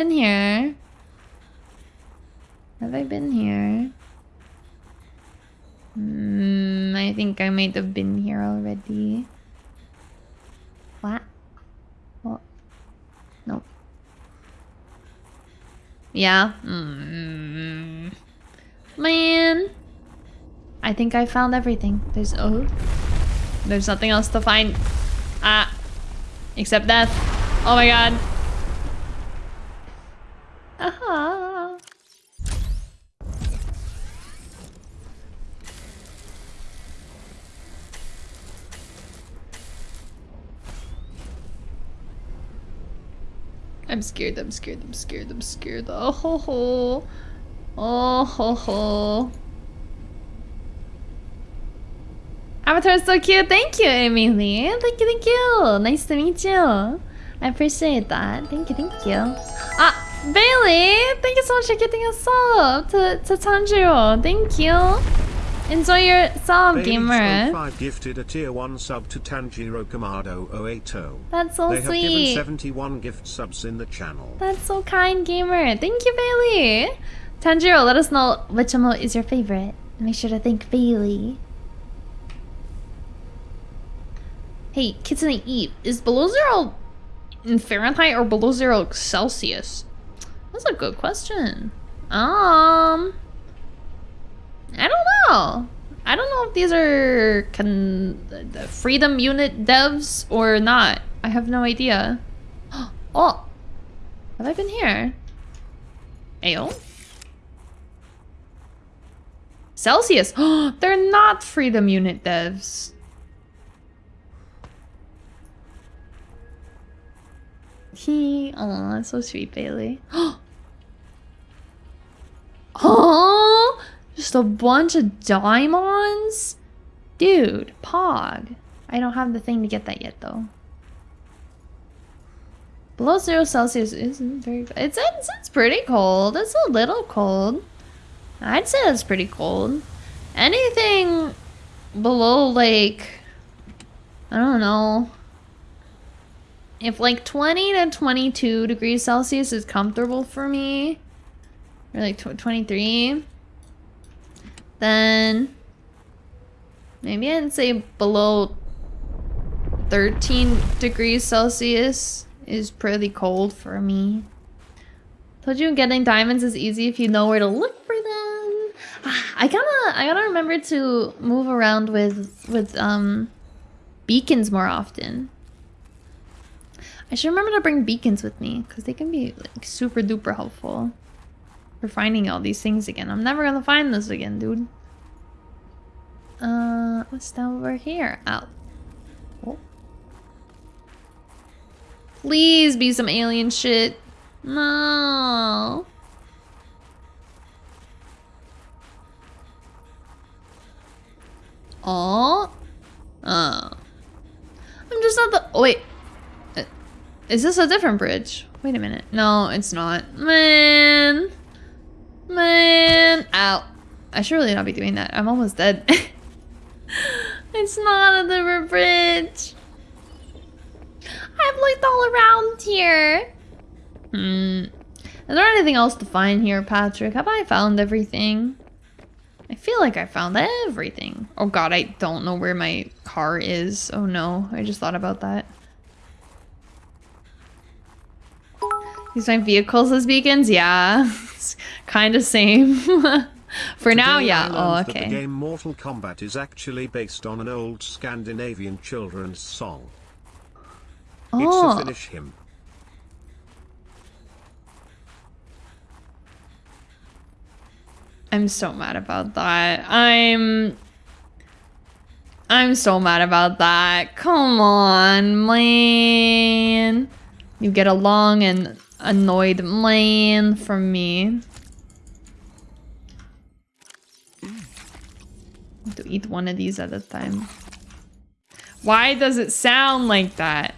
been here? Have I been here? Hmm, I think I might have been here already. What? What? Nope. Yeah. Mm. Man. I think I found everything. There's oh. There's nothing else to find. Ah. Except death. Oh my god. Aha. I'm scared, I'm scared, I'm scared, I'm scared. Oh ho ho. Oh ho ho. Avatar is so cute. Thank you, Emily. Thank you, thank you. Nice to meet you. I appreciate that. Thank you, thank you. Ah, Bailey! Thank you so much for getting a sub to, to Tanjiro. Thank you. Enjoy your sub, Bailey gamer. 5 gifted a tier 1 sub to Tanjiro Kamado 080. That's so they sweet. have given 71 gift subs in the channel. That's so kind, gamer. Thank you, Bailey. Tanjiro, let us know which emote is your favorite. Make sure to thank Bailey. Hey, Kitsune Eve, is below zero in Fahrenheit or below zero Celsius? That's a good question. Um, I don't know. I don't know if these are the Freedom Unit devs or not. I have no idea. Oh, have I been here? Ale? Celsius. They're not Freedom Unit devs. He, oh, that's so sweet, Bailey. Oh, just a bunch of diamonds, dude. Pog. I don't have the thing to get that yet, though. Below zero Celsius isn't very. It's it's it's pretty cold. It's a little cold. I'd say it's pretty cold. Anything below like I don't know. If like 20 to 22 degrees Celsius is comfortable for me, or like tw 23, then maybe I'd say below 13 degrees Celsius is pretty cold for me. Told you getting diamonds is easy if you know where to look for them. I gotta, I gotta remember to move around with, with, um, beacons more often. I should remember to bring beacons with me because they can be like super duper helpful for finding all these things again. I'm never gonna find this again, dude. Uh, what's down over here? Out. Oh. Please be some alien shit. No. Oh. Oh. I'm just not the. Oh, wait. Uh, Is this a different bridge? Wait a minute. No, it's not. Man. Man. Ow. I should really not be doing that. I'm almost dead. it's not a different bridge. I've looked all around here. Hmm. Is there anything else to find here, Patrick? Have I found everything? I feel like I found everything. Oh god, I don't know where my car is. Oh no, I just thought about that. Use my vehicles as beacons? Yeah, kind of same. For now, Today I yeah. Oh, okay. The game Mortal Kombat is actually based on an old Scandinavian children's song. It's Oh. a Finnish hymn. I'm so mad about that. I'm... I'm so mad about that. Come on, man. You get along and annoyed man from me. to eat one of these at a time. Why does it sound like that?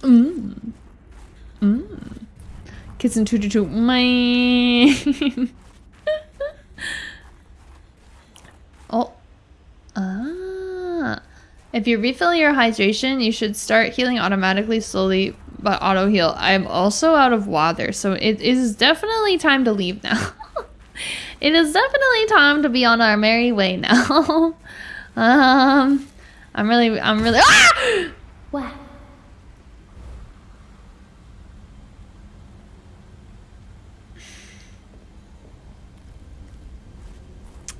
Mmm. Mmm. Kids in 222. Man. oh. Ah. If you refill your hydration, you should start healing automatically slowly about auto heal. I'm also out of water, so it is definitely time to leave now. it is definitely time to be on our merry way now. um, I'm really, I'm really. Ah! What?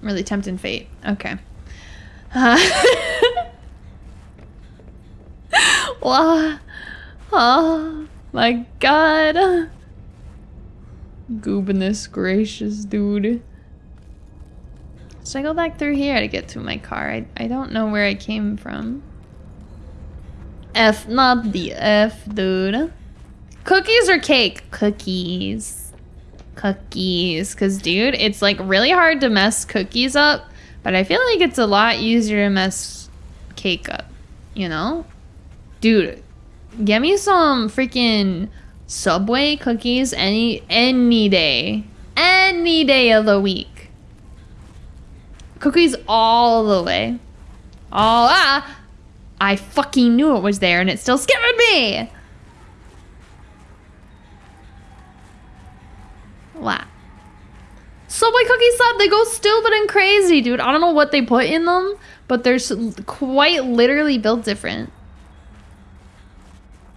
really tempting fate. Okay. Uh. Oh my god. Goodness gracious, dude. Should I go back through here to get to my car? I, I don't know where I came from. F, not the F, dude. Cookies or cake? Cookies. Cookies. Because, dude, it's like really hard to mess cookies up. But I feel like it's a lot easier to mess cake up. You know? Dude, get me some freaking Subway cookies any any day. Any day of the week. Cookies all the way. All ah! I fucking knew it was there and it still skipped me! Wow. Subway cookies slap, they go stupid and crazy, dude. I don't know what they put in them, but they're quite literally built different.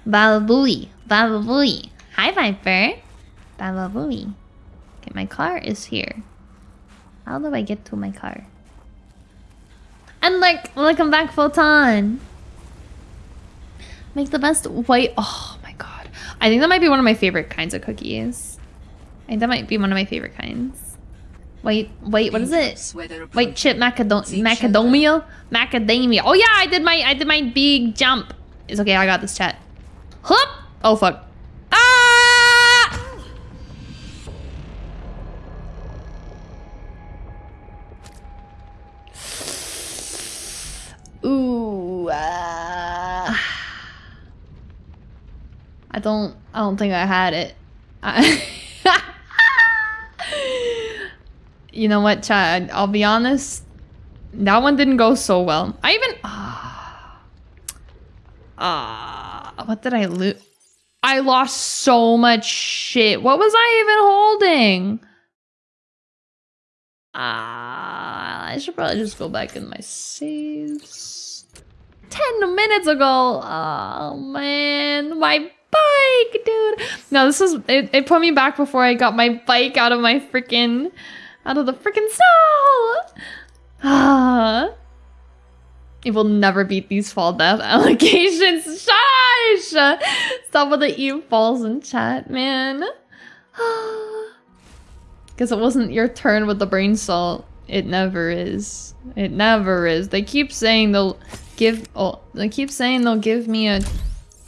Balabooey. Balabooey. Hi, Viper. Balabooey. Okay, my car is here. How do I get to my car? And like, welcome back, Photon. Make the best white. Oh my god. I think that might be one of my favorite kinds of cookies. I think that might be one of my favorite kinds. White, white, what is it? White chip macadam macadamia? Macadamia. Oh yeah, I did my, I did my big jump. It's okay, I got this chat. Hup! Oh fuck. Ah! Ooh. Uh, I don't. I don't think I had it. I you know what, Chad? I'll be honest. That one didn't go so well. I even. Ah. Uh, uh, what did I lose? I lost so much shit. What was I even holding? Ah, uh, I should probably just go back in my saves. 10 minutes ago. Oh, man. My bike, dude. No, this is... It, it put me back before I got my bike out of my freaking... Out of the freaking snow. Ah. It will never beat these fall death allegations. Shush! Stop with the eat falls in chat, man. Because it wasn't your turn with the brain salt. It never is. It never is. They keep saying they'll give. Oh, they keep saying they'll give me a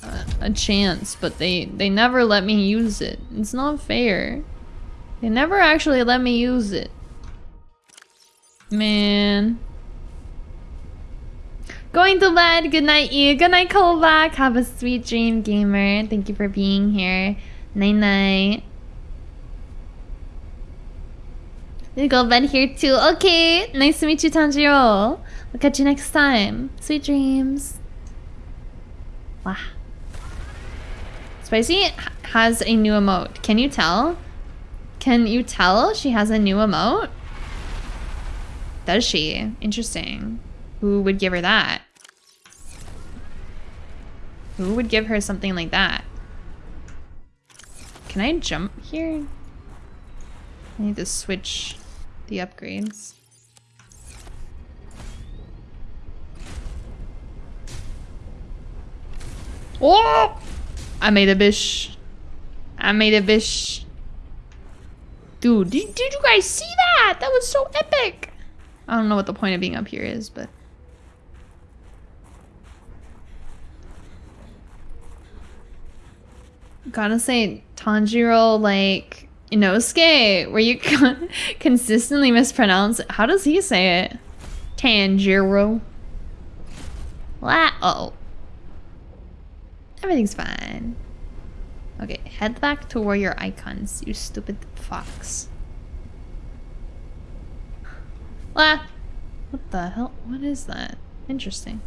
a, a chance, but they they never let me use it. It's not fair. They never actually let me use it. Man. Going to bed. Good night, you. Good night, Kovac. Have a sweet dream, gamer. Thank you for being here. Night night. You go bed here too. Okay. Nice to meet you, Tanjiro. We'll catch you next time. Sweet dreams. Wow. Spicy has a new emote. Can you tell? Can you tell she has a new emote? Does she? Interesting. Who would give her that? Who would give her something like that? Can I jump here? I need to switch the upgrades. Oh! I made a bish. I made a bish. Dude, did, did you guys see that? That was so epic. I don't know what the point of being up here is, but... Gotta say, Tanjiro, like, Inosuke, where you consistently mispronounce it. How does he say it? Tanjiro. Uh oh. Everything's fine. Okay, head back to where your icons, you stupid fox. What? What the hell? What is that? Interesting.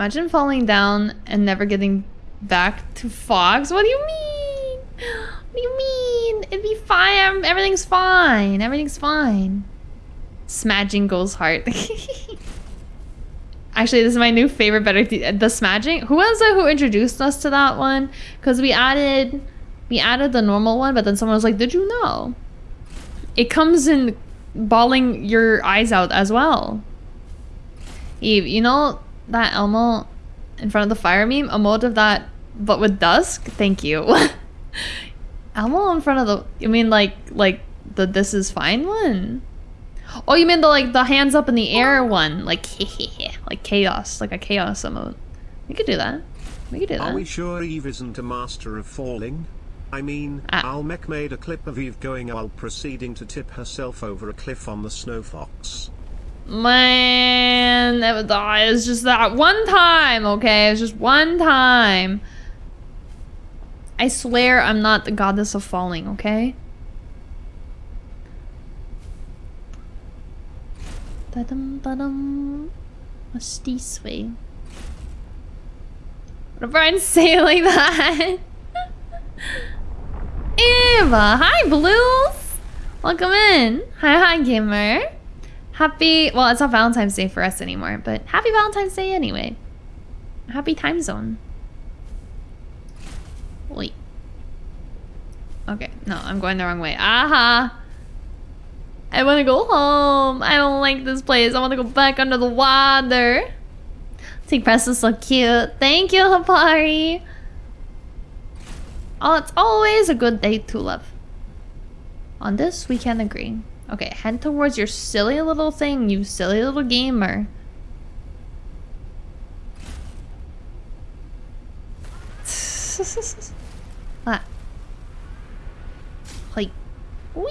Imagine falling down and never getting back to Fox. What do you mean? What do you mean? It'd be fine. Everything's fine. Everything's fine. Smudging goes hard. Actually, this is my new favorite better the smudging. Who was it who introduced us to that one? Because we added we added the normal one, but then someone was like, "Did you know?" It comes in bawling your eyes out as well. Eve, you know that Elmo in front of the fire meme? A mode of that, but with dusk? Thank you. Elmo in front of the, you mean like, like the this is fine one? Oh, you mean the like the hands up in the air one? Like, like chaos, like a chaos emote. We could do that. We could do that. Are we sure Eve isn't a master of falling? I mean, ah. Almec made a clip of Eve going while proceeding to tip herself over a cliff on the Snow Fox. Man, it was just that one time, okay? It was just one time. I swear I'm not the goddess of falling, okay? Da-dum, da-dum. What's this way? What if I say it like that? Eva, hi Blues! Welcome in. Hi, hi, gamer. Happy, well, it's not Valentine's Day for us anymore, but happy Valentine's Day anyway. Happy time zone. Wait. Okay, no, I'm going the wrong way. Aha! I want to go home. I don't like this place. I want to go back under the water. See, Press is so cute. Thank you, Hapari. Oh, it's always a good day to love. On this, we can agree. Okay, head towards your silly little thing, you silly little gamer. what? Like, wee.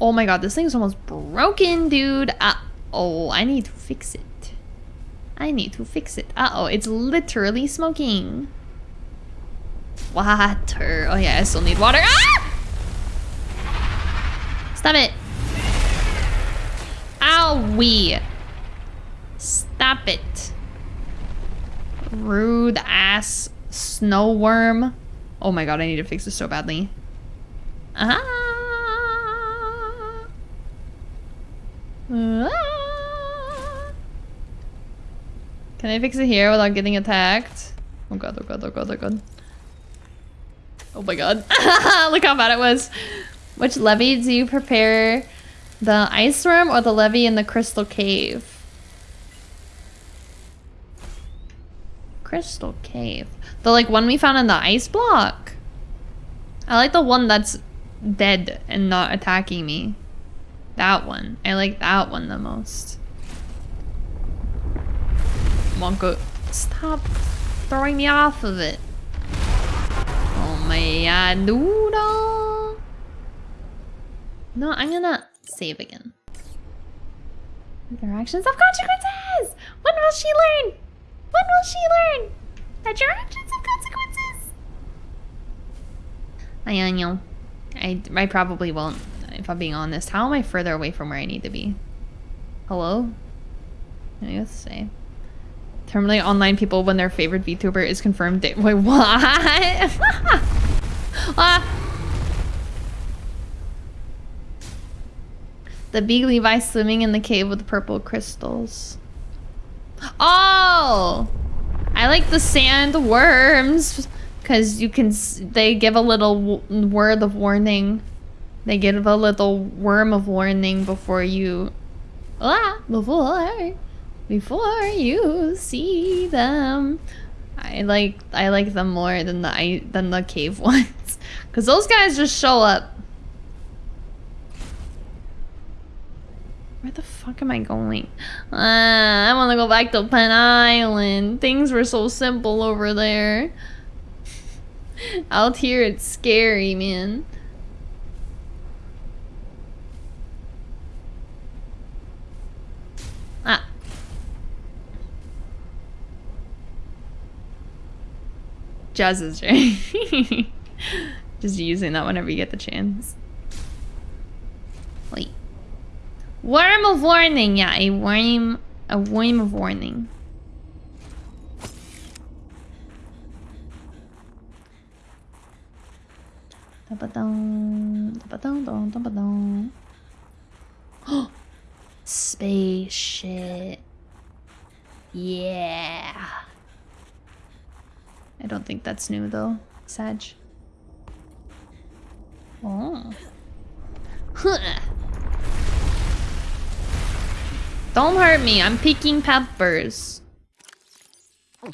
Oh my god, this thing's almost broken, dude. Uh oh, I need to fix it. I need to fix it. Uh oh, it's literally smoking. Water. Oh yeah, I still need water. Ah! Stop it. Owie. Stop it. Rude ass snow worm. Oh my god, I need to fix this so badly. Ah. ah. Can I fix it here without getting attacked? Oh god, oh god, oh god, oh god. Oh my god. Look how bad it was. Which levy do you prepare? The ice worm or the levy in the crystal cave? Crystal cave. The like one we found in the ice block. I like the one that's dead and not attacking me. That one. I like that one the most. Wonka, stop throwing me off of it. Oh my noodle. No, I'm gonna save again. Interactions of consequences! When will she learn? When will she learn? That your actions have consequences! I know. I, I probably won't, if I'm being honest. How am I further away from where I need to be? Hello? I guess say. Terminally online people when their favorite VTuber is confirmed. Wait, what? ah. The big Levi swimming in the cave with purple crystals. Oh! I like the sand worms because you can they give a little word of warning. They give a little worm of warning before you ah before before you see them. I like I like them more than the I than the cave ones, cause those guys just show up. Where the fuck am I going? Uh, I want to go back to Penn Island. Things were so simple over there. Out here, it's scary, man. Jazz is. Just using that whenever you get the chance. Wait. Worm of warning. Yeah, a worm. A worm of warning. Spaceship. Yeah. I don't think that's new though, Sag. Oh. Don't hurt me, I'm picking peppers. Oh,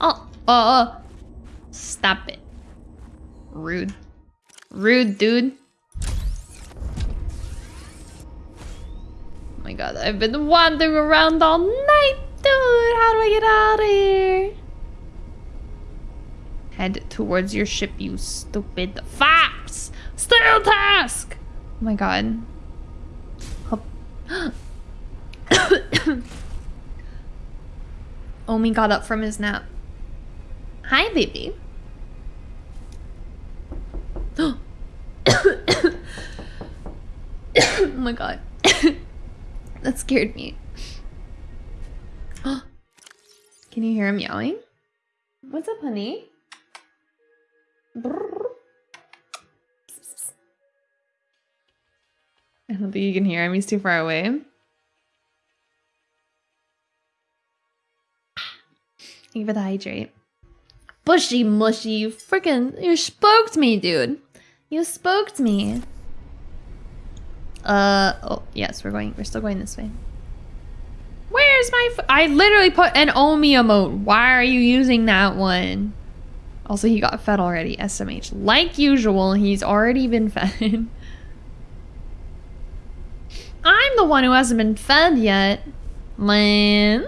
oh, oh. Stop it. Rude. Rude, dude. My god, I've been wandering around all night, dude. How do I get out of here? Head towards your ship, you stupid fox! Still task! Oh my god. Omi got up from his nap. Hi, baby. oh my god. That scared me. Can you hear him yelling? What's up, honey? I don't think you can hear him. He's too far away. Thank you for the hydrate. Bushy mushy, you freaking you spooked me, dude. You spooked me. Uh oh yes, we're going we're still going this way. Where's my I literally put an Omi emote. Why are you using that one? Also, he got fed already, SMH. Like usual, he's already been fed. I'm the one who hasn't been fed yet. Man.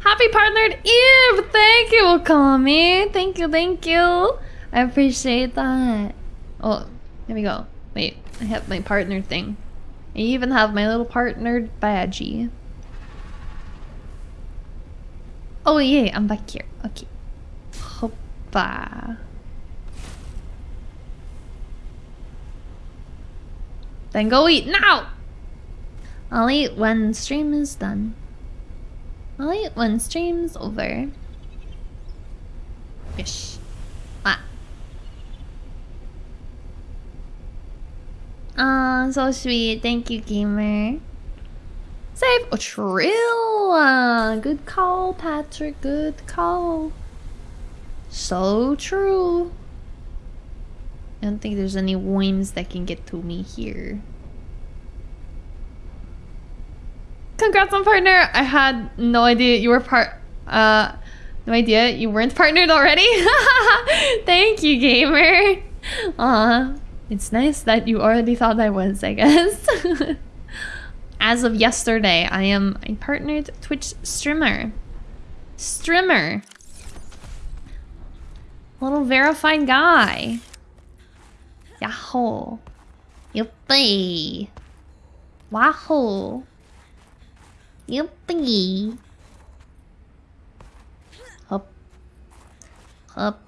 Happy partnered Eve! Thank you, Okami. Thank you, thank you. I appreciate that. Oh, here we go. Wait, I have my partner thing. I even have my little partnered badgie. Oh yeah, I'm back here. Okay. Hoppa. Then go eat now! I'll eat when stream is done. I'll eat when stream's over. Fish. Ah. Aw, so sweet. Thank you, gamer. Save a trill. Good call, Patrick. Good call. So true. I don't think there's any whims that can get to me here. Congrats on partner. I had no idea you were part. Uh, no idea you weren't partnered already. Thank you, gamer. Uh, it's nice that you already thought I was. I guess. As of yesterday, I am a partnered Twitch streamer. Streamer. Little verified guy. Yahoo. Yuppie. Wahoo. Yuppie. Hop. Hop.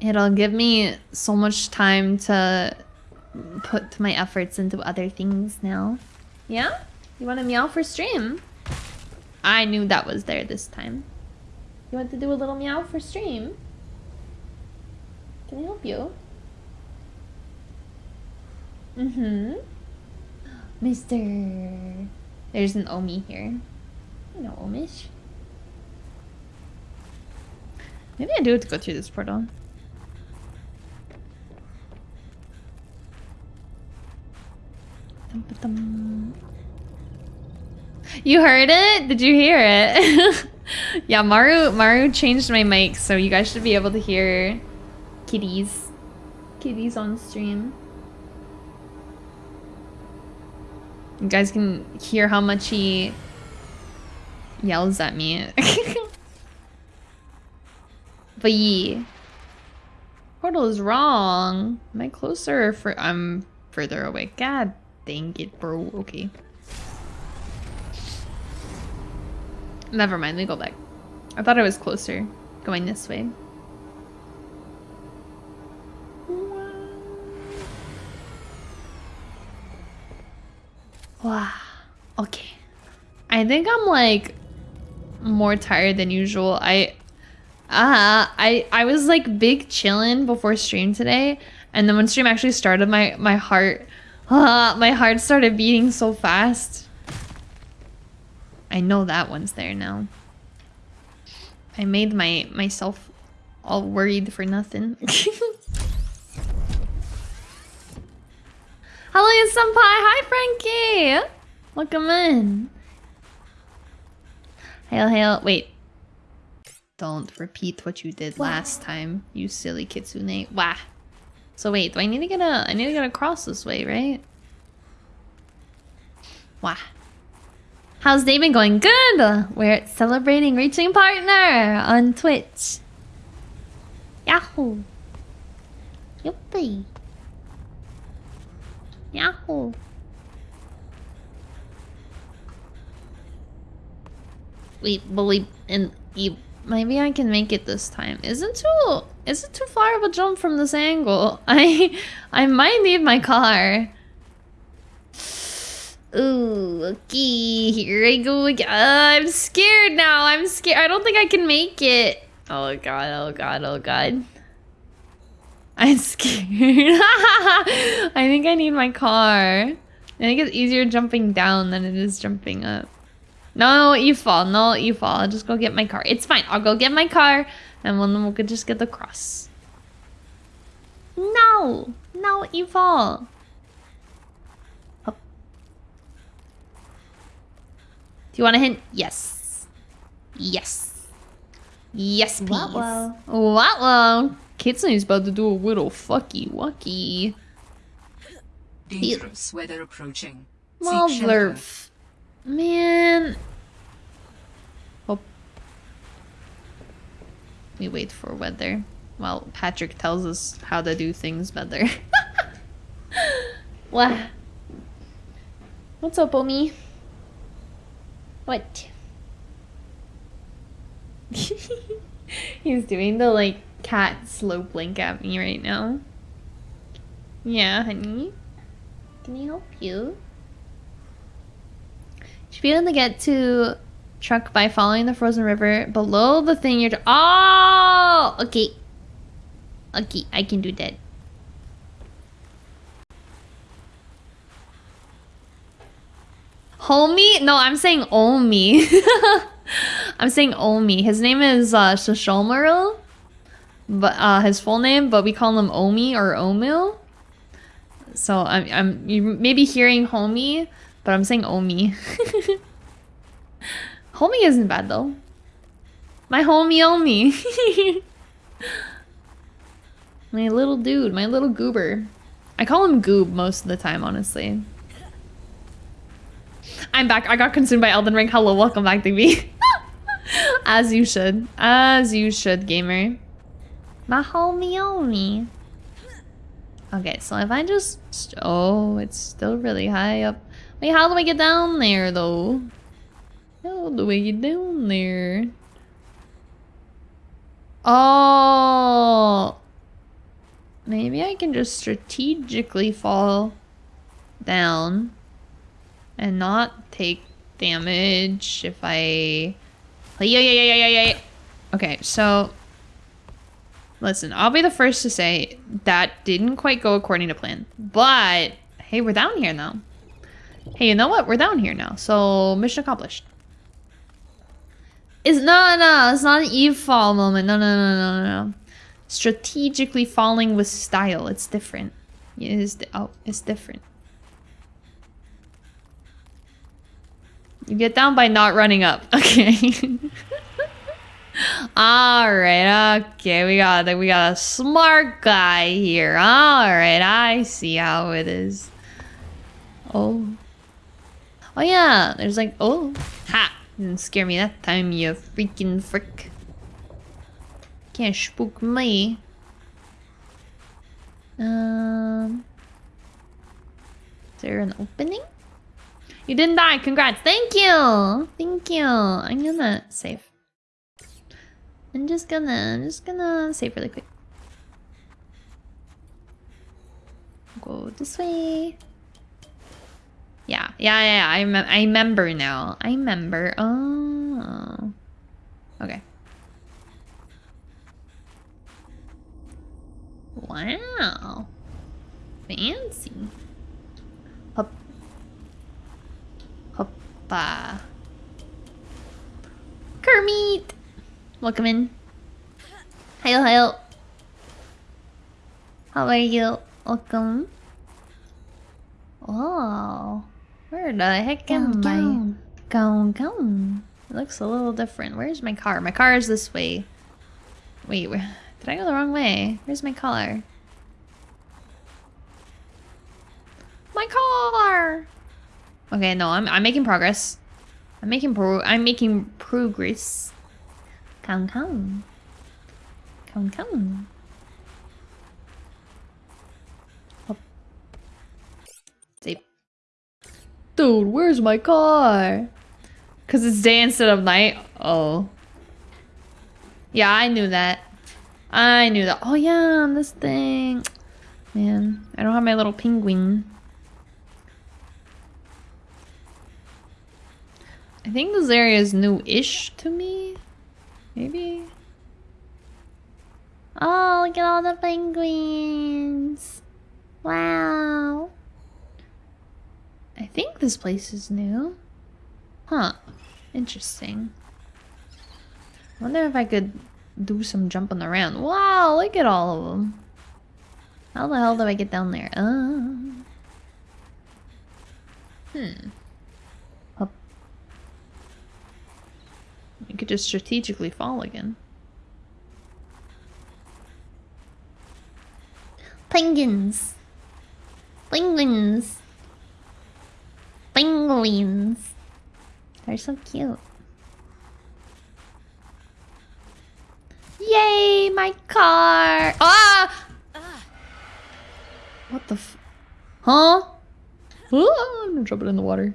It'll give me so much time to put my efforts into other things now. Yeah? You want to meow for stream? I knew that was there this time. You want to do a little meow for stream? Can I help you? Mm-hmm. Mister. There's an Omi here. No Omish. Maybe I do have to go through this portal. You heard it? Did you hear it? yeah, Maru Maru changed my mic, so you guys should be able to hear kitties. Kitties on stream. You guys can hear how much he yells at me. but yeah. Portal is wrong. Am I closer for I'm further away? God dang it, bro. Okay. Never mind, we go back. I thought I was closer going this way. Wow. Okay. I think I'm like more tired than usual. I uh I I was like big chilling before stream today and then when stream actually started my my heart uh, my heart started beating so fast. I know that one's there now. I made my myself all worried for nothing. Hello, Senpai! Hi, Frankie! Welcome in. Hail, hail. Wait. Don't repeat what you did last time, you silly kitsune. Wah. So wait, do I need to get a... I need to get across this way, right? Wah. How's been going? Good! We're celebrating reaching partner on Twitch. Yahoo! Yuppie! Yahoo! Wait, believe in you. Maybe I can make it this time. Is it too? Is it too far of a jump from this angle? I, I might need my car. Ooh, okay, here I go again. I'm scared now. I'm scared. I don't think I can make it. Oh god, oh god, oh god. I'm scared. I think I need my car. I think it's easier jumping down than it is jumping up. No, you fall. No, you fall. I'll just go get my car. It's fine. I'll go get my car and then we'll just get the cross. No! No, you fall. Up. Do you want a hint? Yes. Yes. Yes, please. Wow, wow. Wow, Kitsune's about to do a little fucky wucky. Dangerous weather approaching. Well, Man. Oh. We wait for weather. Well, Patrick tells us how to do things better. what? What's up, Omi? What? He's doing the like cat slow blink at me right now. Yeah, honey. Can I help you? Be able to get to truck by following the frozen river below the thing you're... Oh! Okay. Okay, I can do that. Homie? No, I'm saying Omi. I'm saying Omi. His name is uh. But uh, his full name, but we call him Omi or Omu. So I'm, I'm you may be hearing Homie, but I'm saying Omi. homie isn't bad though. My homie Omi. my little dude, my little goober. I call him Goob most of the time, honestly. I'm back. I got consumed by Elden Ring. Hello, welcome back, DB. As you should. As you should, gamer. My homie Omi. Okay, so if I just... Oh, it's still really high up. Wait, how do I get down there, though? How the way down there? Oh! Maybe I can just strategically fall down and not take damage if I... Yeah, yeah, yeah, yeah, yeah, yeah. Okay, so... Listen, I'll be the first to say that didn't quite go according to plan. But, hey, we're down here now. Hey, you know what? We're down here now. So, mission accomplished. It's no, no, it's not an Eve fall moment. No, no, no, no, no. Strategically falling with style. It's different. It is. Oh, it's different. You get down by not running up. Okay. All right. Okay. We got we got a smart guy here. All right. I see how it is. Oh. Oh yeah, there's like, oh, ha! Didn't scare me that time, you freaking frick. Can't spook me. Um, is there an opening? You didn't die, congrats, thank you! Thank you, I'm gonna save. I'm just gonna, I'm just gonna save really quick. Go this way. Yeah, yeah. I I remember now. I remember. Oh, okay. Wow, fancy. Hop, hoppa. Kermit, welcome in. Hail, hail. How are you? Welcome. Oh. Where the heck am I? Go, go. It looks a little different. Where's my car? My car is this way. Wait, where, did I go the wrong way? Where's my car? My car! Okay, no, I'm, I'm making progress. I'm making pro- I'm making progress. Come, come. Come, come. Dude, where's my car? Because it's day instead of night? Oh. Yeah, I knew that. I knew that. Oh yeah, this thing. Man, I don't have my little penguin. I think this area is new-ish to me. Maybe? Oh, look at all the penguins. Wow. I think this place is new. Huh. Interesting. wonder if I could do some jumping around. Wow, look at all of them. How the hell do I get down there? Uh, hmm. Up. You could just strategically fall again. Penguins. Penguins. Penguins. They're so cute. Yay, my car! Ah! What the f- Huh? Oh, I'm gonna drop it in the water.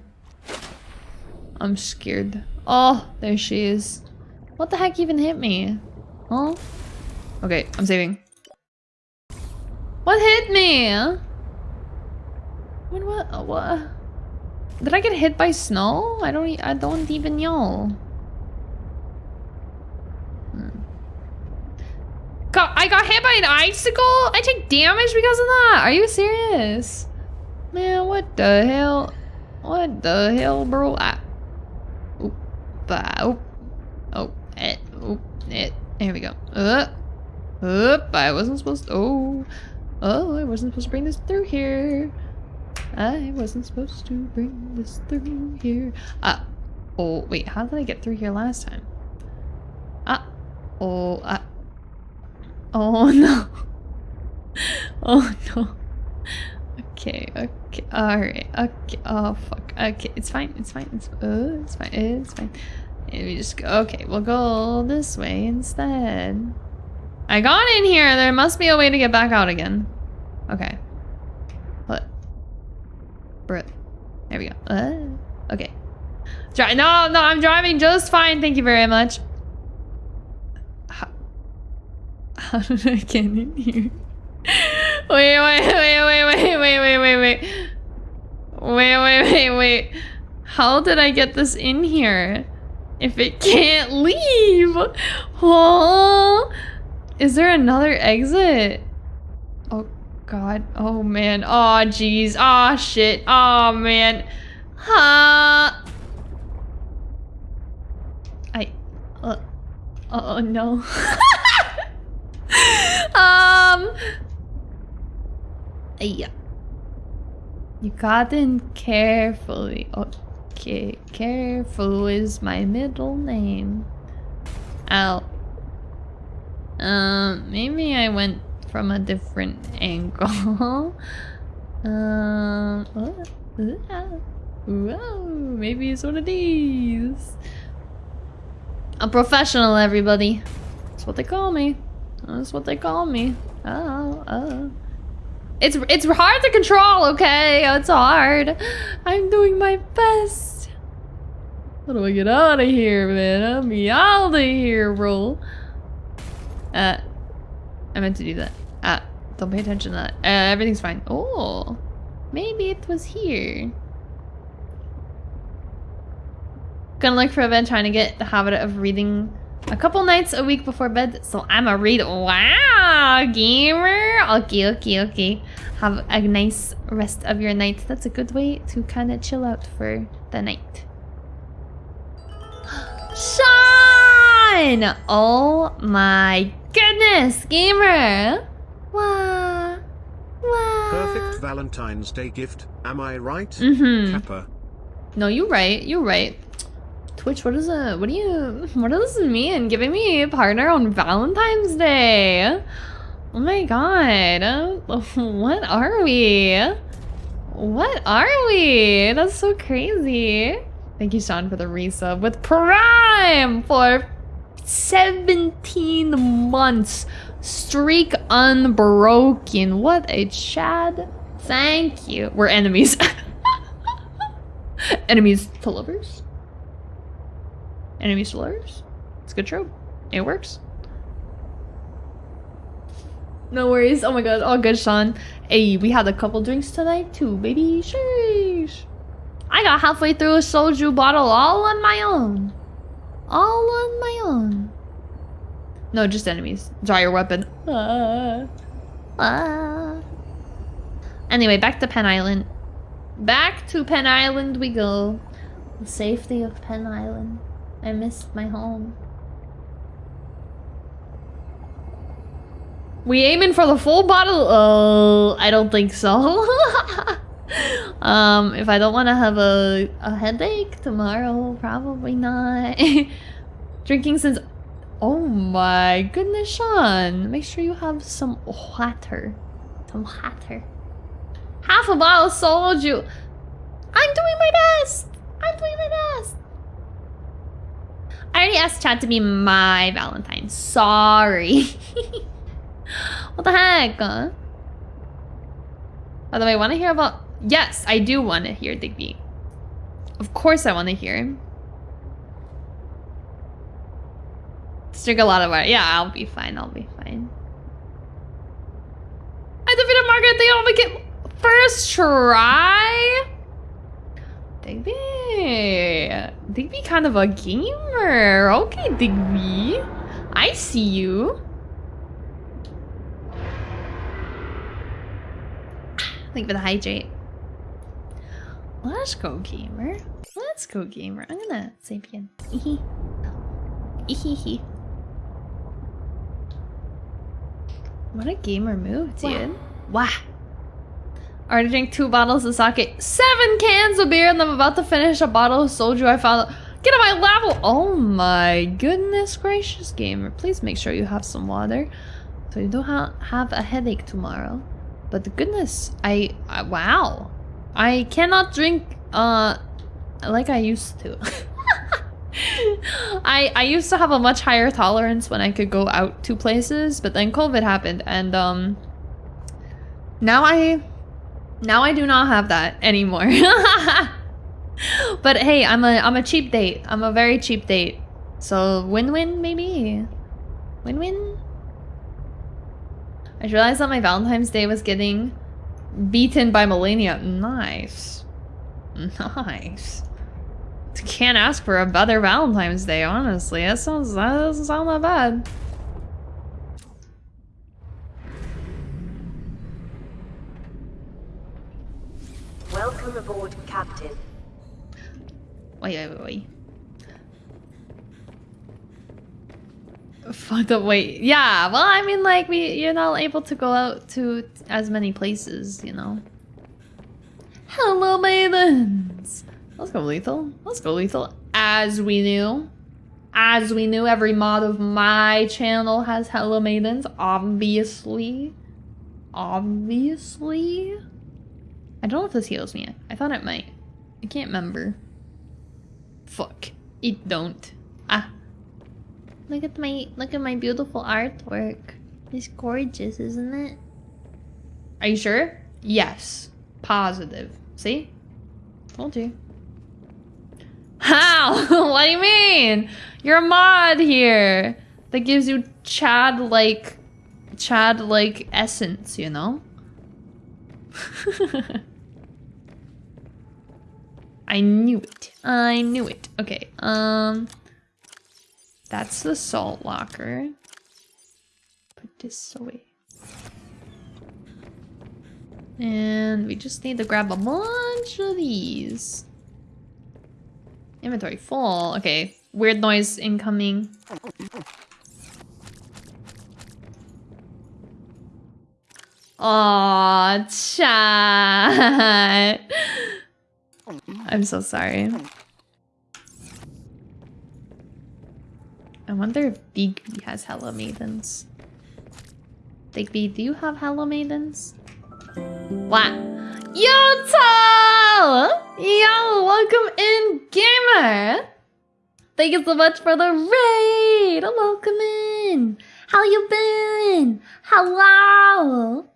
I'm scared. Oh, there she is. What the heck even hit me? Huh? Okay, I'm saving. What hit me? When What? What? What? Did I get hit by snow? I don't. I don't even know. Hmm. Got, I got hit by an icicle? I take damage because of that? Are you serious? Man, what the hell? What the hell, bro? I, oop, bah, oop, oh, it, oop, it. Here we go. Uh, oop, I wasn't supposed to. Oh, oh, I wasn't supposed to bring this through here. I wasn't supposed to bring this through here. Ah. Oh, wait, how did I get through here last time? Ah. Oh, ah. Oh, no. Oh, no. Okay, okay, alright, okay, oh, fuck. Okay, it's fine, it's fine, it's, uh, it's fine, it's fine. Let me just go, okay, we'll go this way instead. I got in here, there must be a way to get back out again. Okay. There we go. Uh, okay. Dri no, no, I'm driving just fine. Thank you very much. How, how did I get in here? Wait, wait, wait, wait, wait, wait, wait, wait, wait. Wait, wait, wait, wait. How did I get this in here? If it can't leave? Oh, is there another exit? God. Oh man. Oh jeez. Oh shit. Oh man. Huh. I. Uh, oh no. um. Yeah. You got in carefully. Okay, careful is my middle name. Ow. Um, maybe I went from a different angle. um, whoa, maybe it's one of these. I'm professional, everybody. That's what they call me. That's what they call me. Oh, oh. It's it's hard to control, okay? It's hard. I'm doing my best. How do I get out of here, man? I'm out of here, bro. Uh, I meant to do that. Ah, don't pay attention to that. Uh, everything's fine. Oh, maybe it was here. Gonna look for a bed, trying to get the habit of reading a couple nights a week before bed. So I'm a read. Wow, gamer. Okay, okay, okay. Have a nice rest of your night. That's a good way to kind of chill out for the night. Sean! Oh my goodness, gamer. Wow. Wow. Perfect Valentine's Day gift, am I right? Mm-hmm. Kappa. No, you're right. You're right. Twitch, what is it? What do you? What does this mean? Giving me a partner on Valentine's Day? Oh my god! What are we? What are we? That's so crazy. Thank you, Sean, for the resub with Prime for 17 months. Streak unbroken. What a Chad. Thank you. We're enemies. enemies to lovers. Enemies to lovers. It's a good trope. It works. No worries. Oh my god. All good, Sean. Hey, we had a couple drinks tonight too, baby. Sheesh. I got halfway through a soju bottle all on my own. All on my own. No, just enemies. Draw your weapon. Ah. Ah. Anyway, back to Penn Island. Back to Penn Island we go. The safety of Penn Island. I missed my home. We aiming for the full bottle? Oh, I don't think so. um, if I don't want to have a, a headache tomorrow, probably not. Drinking since... Oh my goodness, Sean. Make sure you have some water. Some water. Half a bottle sold you. I'm doing my best. I'm doing my best. I already asked Chad to be my Valentine. Sorry. what the heck? By the way, want to hear about... Yes, I do want to hear Digby. Of course I want to hear him. Drink a lot of water. Yeah, I'll be fine. I'll be fine. I defeated Margaret They all make it first try? Digby. Digby kind of a gamer. Okay, Digby. I see you. Thank for the hydrate. Let's go, gamer. Let's go, gamer. I'm gonna sapien. Ehe. Ehehe. Oh. What a gamer move, dude. Wow. Already drank two bottles of sake, seven cans of beer, and I'm about to finish a bottle of soju I found. Get on my level! Oh my goodness gracious, gamer. Please make sure you have some water so you don't ha have a headache tomorrow. But goodness, I, I wow. I cannot drink uh like I used to. I I used to have a much higher tolerance when I could go out to places, but then COVID happened and um now I now I do not have that anymore. but hey, I'm a I'm a cheap date. I'm a very cheap date. So win-win maybe. Win-win. I realized that my Valentine's Day was getting beaten by Melania. Nice. Nice. Can't ask for a better Valentine's Day, honestly. That sounds that doesn't sound that bad. Welcome aboard, Captain. Wait, wait, wait, Fuck the wait. Yeah, well, I mean, like, we you're not able to go out to as many places, you know. Hello, maidens. Let's go, lethal. Let's go, lethal. As we knew, as we knew, every mod of my channel has hello maidens. Obviously, obviously. I don't know if this heals me. I thought it might. I can't remember. Fuck. It don't. Ah. Look at my look at my beautiful artwork. It's gorgeous, isn't it? Are you sure? Yes. Positive. See? Told you. How? what do you mean? You're a mod here. that gives you Chad like Chad like essence, you know? I knew it. I knew it. Okay, um that's the salt locker. Put this away. And we just need to grab a bunch of these. Inventory full. Okay. Weird noise incoming. Aw, chat. I'm so sorry. I wonder if Digby has Hello Maidens. Digby, do you have Hello Maidens? What? Yo, Tal! Yo, welcome in, gamer! Thank you so much for the raid! Welcome in! How you been? Hello!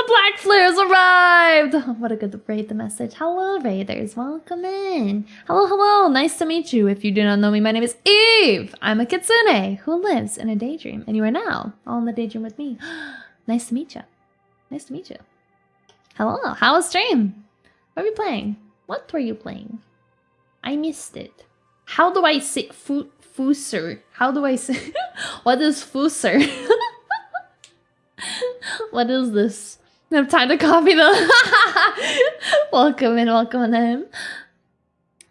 The Black Flares arrived! What a good raid the message. Hello, Raiders. Welcome in. Hello, hello. Nice to meet you. If you do not know me, my name is Eve. I'm a kitsune who lives in a daydream. And you are now all in the daydream with me. nice to meet you. Nice to meet you. Hello. How was stream? What were you playing? What were you playing? I missed it. How do I say fu fuser? How do I say what is fuser? what is this? Have time to copy them. welcome in, welcome in.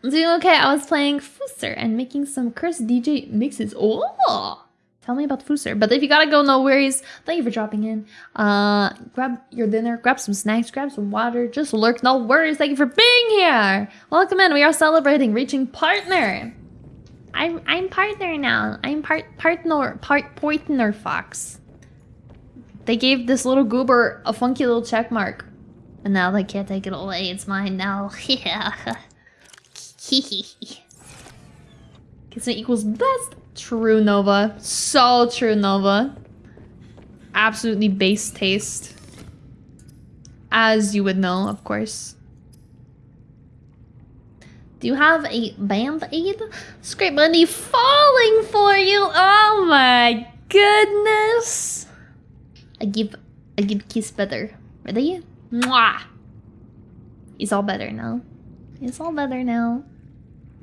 I'm doing okay. I was playing Fuser and making some cursed DJ mixes. Oh, tell me about Fuser. But if you gotta go, no worries. Thank you for dropping in. Uh, grab your dinner, grab some snacks, grab some water. Just lurk, no worries. Thank you for being here. Welcome in. We are celebrating reaching partner. I'm I'm partner now. I'm part partner part partner fox. They gave this little goober a funky little check mark. And now they can't take it away. It's mine now. Yeah. Kitsune equals best. True Nova. So true Nova. Absolutely base taste. As you would know, of course. Do you have a band-aid? Scrape money falling for you! Oh my goodness! I give I give kiss better. Ready? Mwah! It's all better now. It's all better now.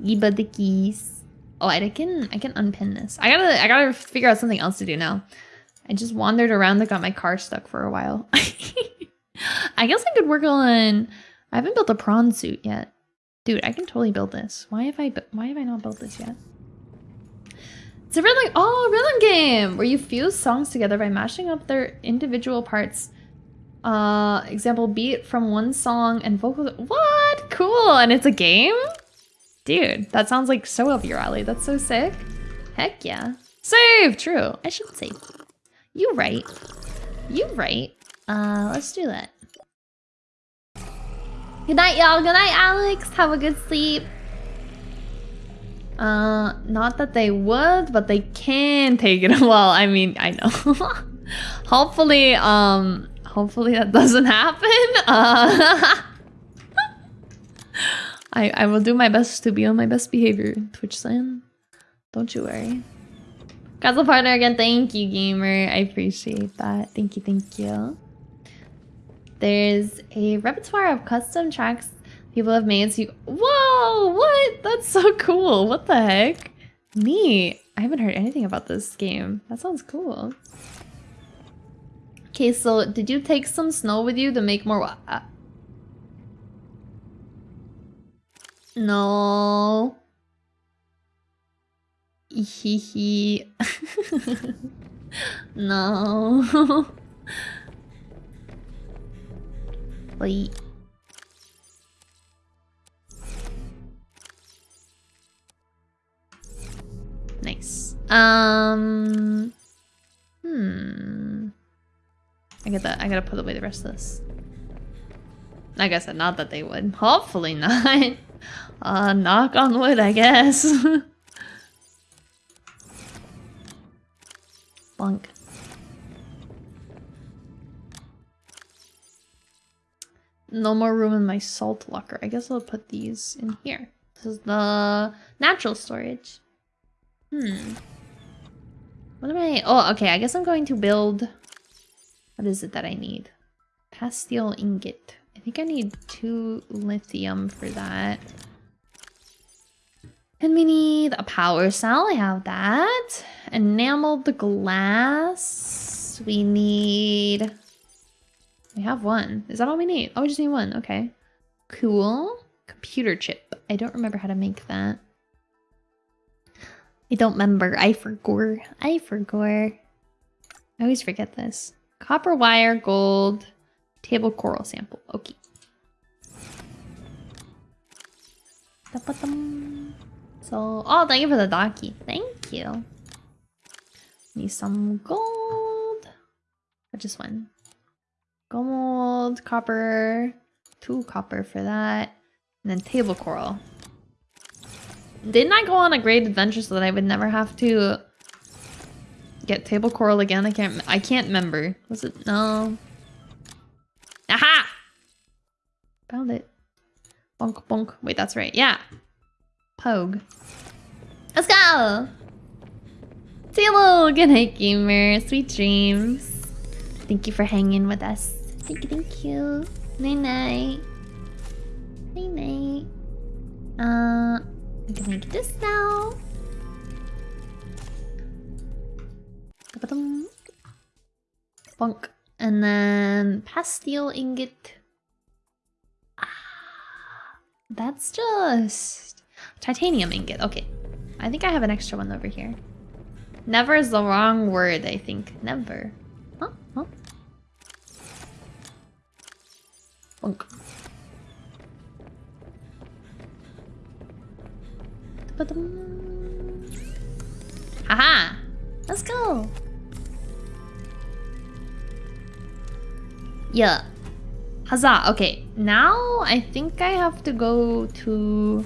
Give the keys. Oh, I can I can unpin this. I gotta I gotta figure out something else to do now. I just wandered around and got my car stuck for a while. I guess I could work on. I haven't built a prawn suit yet, dude. I can totally build this. Why have I why have I not built this yet? It's a rhythm, oh, rhythm game where you fuse songs together by mashing up their individual parts. Uh, example, beat from one song and vocals. What? Cool. And it's a game? Dude, that sounds like so up your alley. That's so sick. Heck yeah. Save! True. I should save. You right. You right. Uh, let's do that. Good night, y'all. Good night, Alex. Have a good sleep. Uh, not that they would, but they can take it. Well, I mean, I know. hopefully, um, hopefully that doesn't happen. Uh, I, I will do my best to be on my best behavior, Twitch Slan. Don't you worry. Castle partner again, thank you, gamer. I appreciate that. Thank you, thank you. There's a repertoire of custom tracks people have made so you whoa what? That's so cool. What the heck? Neat i haven't heard anything about this game. That sounds cool. Okay so did you take some snow with you to make more uh, no. Hee no. Wait Nice. Um. Hmm. I get that. I gotta put away the rest of this. I guess not that they would. Hopefully not. Uh, knock on wood, I guess. Bunk. No more room in my salt locker. I guess I'll put these in here. This is the natural storage. Hmm. What am I? Oh, okay. I guess I'm going to build. What is it that I need? Plasteel ingot. I think I need two lithium for that. And we need a power cell. I have that. Enameled glass. We need. We have one. Is that all we need? Oh, we just need one. Okay. Cool. Computer chip. I don't remember how to make that. I don't remember. I forgot. I forgot. I always forget this. Copper wire, gold, table coral sample. Okay. So, oh, thank you for the donkey. Thank you. Need some gold. I just one. Gold, copper, two copper for that. And then table coral. Didn't I go on a great adventure so that I would never have to get table coral again? I can't I can't remember. Was it no? Aha! Found it. Bonk bonk. Wait, that's right. Yeah. Pogue. Let's go! Hello, good night gamer. Sweet dreams. Thank you for hanging with us. Thank you, thank you. Night night. Night night. Uh I'm gonna make this now. Bonk. And then plasteel ingot. Ah, that's just titanium ingot. Okay. I think I have an extra one over here. Never is the wrong word, I think. Never. Huh? Huh? Haha! Let's go! Yeah. Huzzah! Okay, now I think I have to go to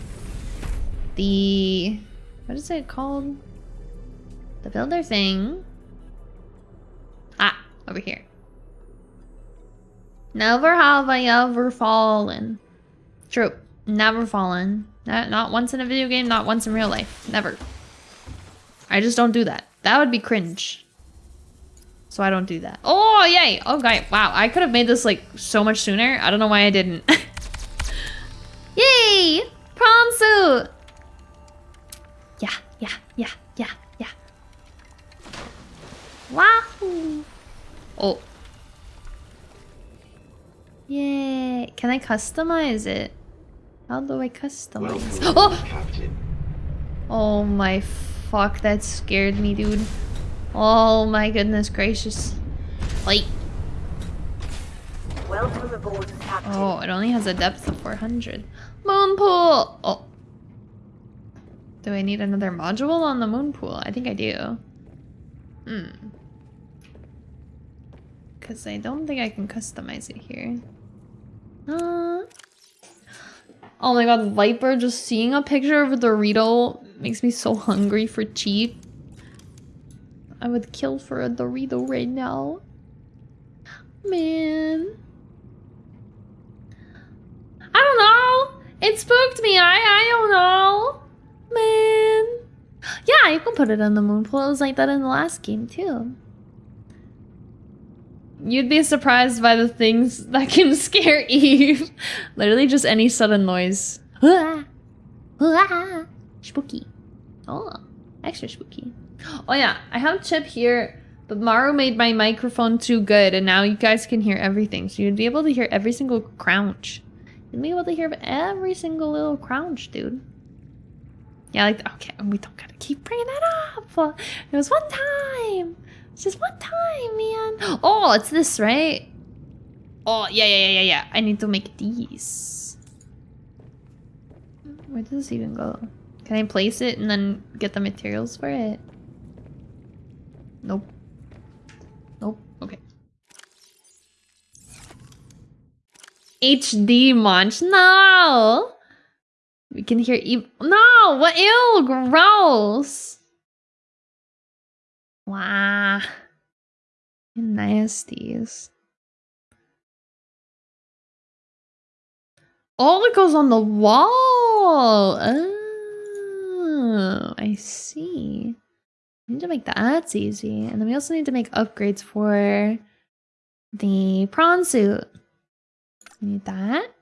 the... What is it called? The builder thing. Ah, over here. Never have I ever fallen. True. Never fallen. Not, not once in a video game, not once in real life. Never. I just don't do that. That would be cringe. So I don't do that. Oh, yay! Okay, wow. I could have made this, like, so much sooner. I don't know why I didn't. yay! Prawn suit! Yeah, yeah, yeah, yeah, yeah. Wahoo! Oh. Yay. Can I customize it? How do I customize? Oh! Captain. Oh my fuck, that scared me, dude. Oh my goodness gracious. Wait. Welcome aboard, Captain. Oh, it only has a depth of 400. Moon pool! Oh. Do I need another module on the moon pool? I think I do. Hmm. Because I don't think I can customize it here. Uh, Oh my god, Viper, just seeing a picture of a Dorito makes me so hungry for cheap. I would kill for a Dorito right now. Man. I don't know. It spooked me. I I don't know. Man. Yeah, you can put it in the moon pool. It was like that in the last game too. You'd be surprised by the things that can scare Eve. Literally just any sudden noise. Spooky. Oh, extra spooky. Oh yeah, I have Chip here, but Maru made my microphone too good and now you guys can hear everything. So you'd be able to hear every single crouch. You'd be able to hear every single little crouch, dude. Yeah, like, okay, and we don't gotta keep bringing that up. It was one time. It's just one time, man. Oh, it's this, right? Oh, yeah, yeah, yeah, yeah, yeah. I need to make these. Where does this even go? Can I place it and then get the materials for it? Nope. Nope. Okay. HD munch. No! We can hear e- No! What? Ew! Gross! Wow. Nasties. Oh, it goes on the wall. Oh, I see. We need to make that easy. And then we also need to make upgrades for the prawn suit. We need that.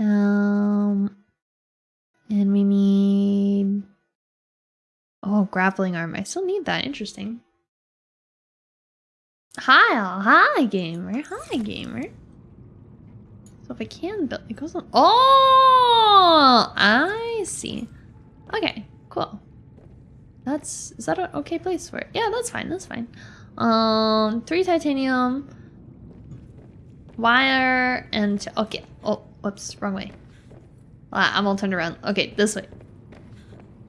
Um, and we need oh grappling arm. I still need that. Interesting. Hi, hi gamer, hi gamer. So if I can build, it goes on. Oh, I see. Okay, cool. That's is that an okay place for it? Yeah, that's fine. That's fine. Um, three titanium, wire, and okay. Oh, whoops, wrong way. Ah, I'm all turned around. Okay, this way.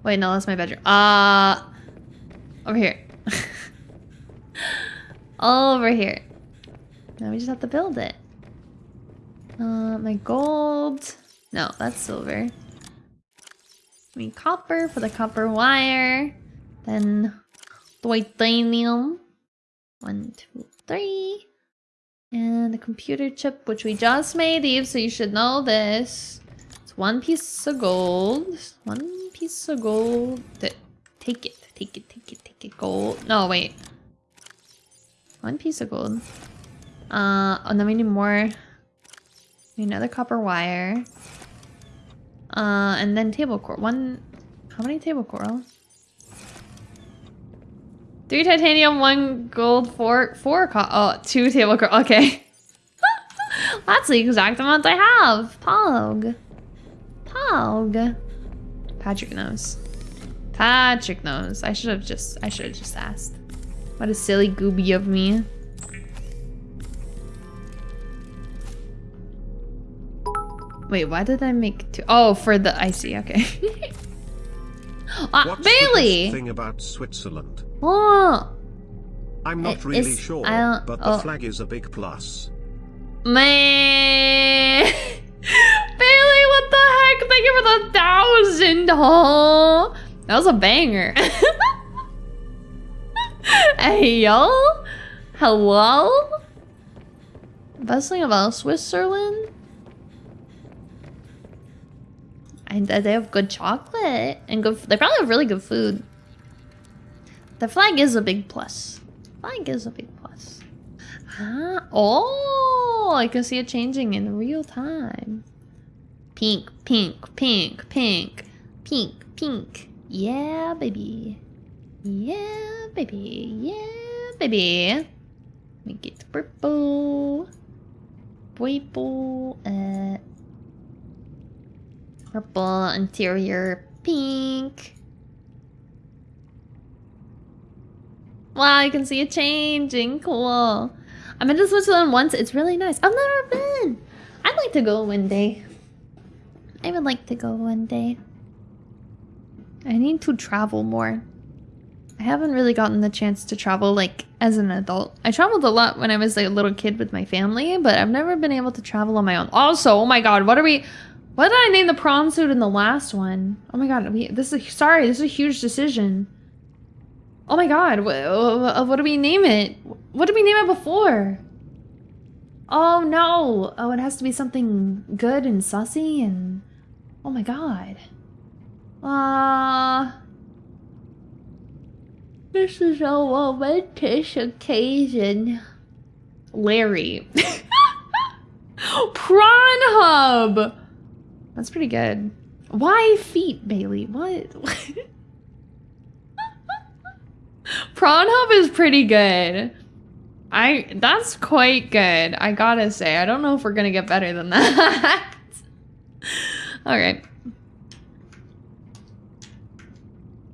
Wait, no, that's my bedroom. Uh, over here. over here. Now we just have to build it. Uh, my gold. No, that's silver. I mean copper for the copper wire. Then titanium. One, two, three. And the computer chip, which we just made, Eve, so you should know this. It's one piece of gold. One piece of gold. Take it, take it, take it, take it. Gold. No, wait. One piece of gold. Uh, and then we need more. We need another copper wire. Uh, and then table coral. One. How many table coral? Three titanium, one gold, four, four, oh, two table coral. Okay. That's the exact amount I have. Pog. Pog. Patrick knows. Patrick knows. I should have just, I should have just asked. What a silly gooby of me. Wait, why did I make two? Oh, for the icy. Okay. ah, What's Bailey. The thing about Switzerland. Oh, I'm not It- really sure, I but the oh. flag is a big plus. man. Bailey, Thank you for the thousand. Oh, that was a banger. hey, yo. Hello? Best thing about Switzerland? And they have good chocolate and good. They probably have really good food. The flag is a big plus. Flag is a big plus. Huh? Oh, I can see it changing in real time. Pink, pink, pink, pink, pink, pink. Yeah, baby. Yeah, baby. Yeah, baby. Make it purple. Purple. Uh, purple interior pink. Wow, you can see it changing. Cool. I've been to Switzerland once. It's really nice. I've never been. I'd like to go one day. I would like to go one day. I need to travel more. I haven't really gotten the chance to travel like as an adult. I traveled a lot when I was like, a little kid with my family, but I've never been able to travel on my own. Also, oh my god, what are we what did I name the prawn suit in the last one? Oh my god, we, this is sorry, this is a huge decision. Oh my god, what, what do we name it? What did we name it before? Oh no! Oh, it has to be something good and sussy and... Oh my god. Uh... This is a momentous occasion. Larry. Prawn Hub! That's pretty good. Why feet, Bailey? What? Prawn Hub is pretty good. I that's quite good. I gotta say. I don't know if we're gonna get better than that. All right.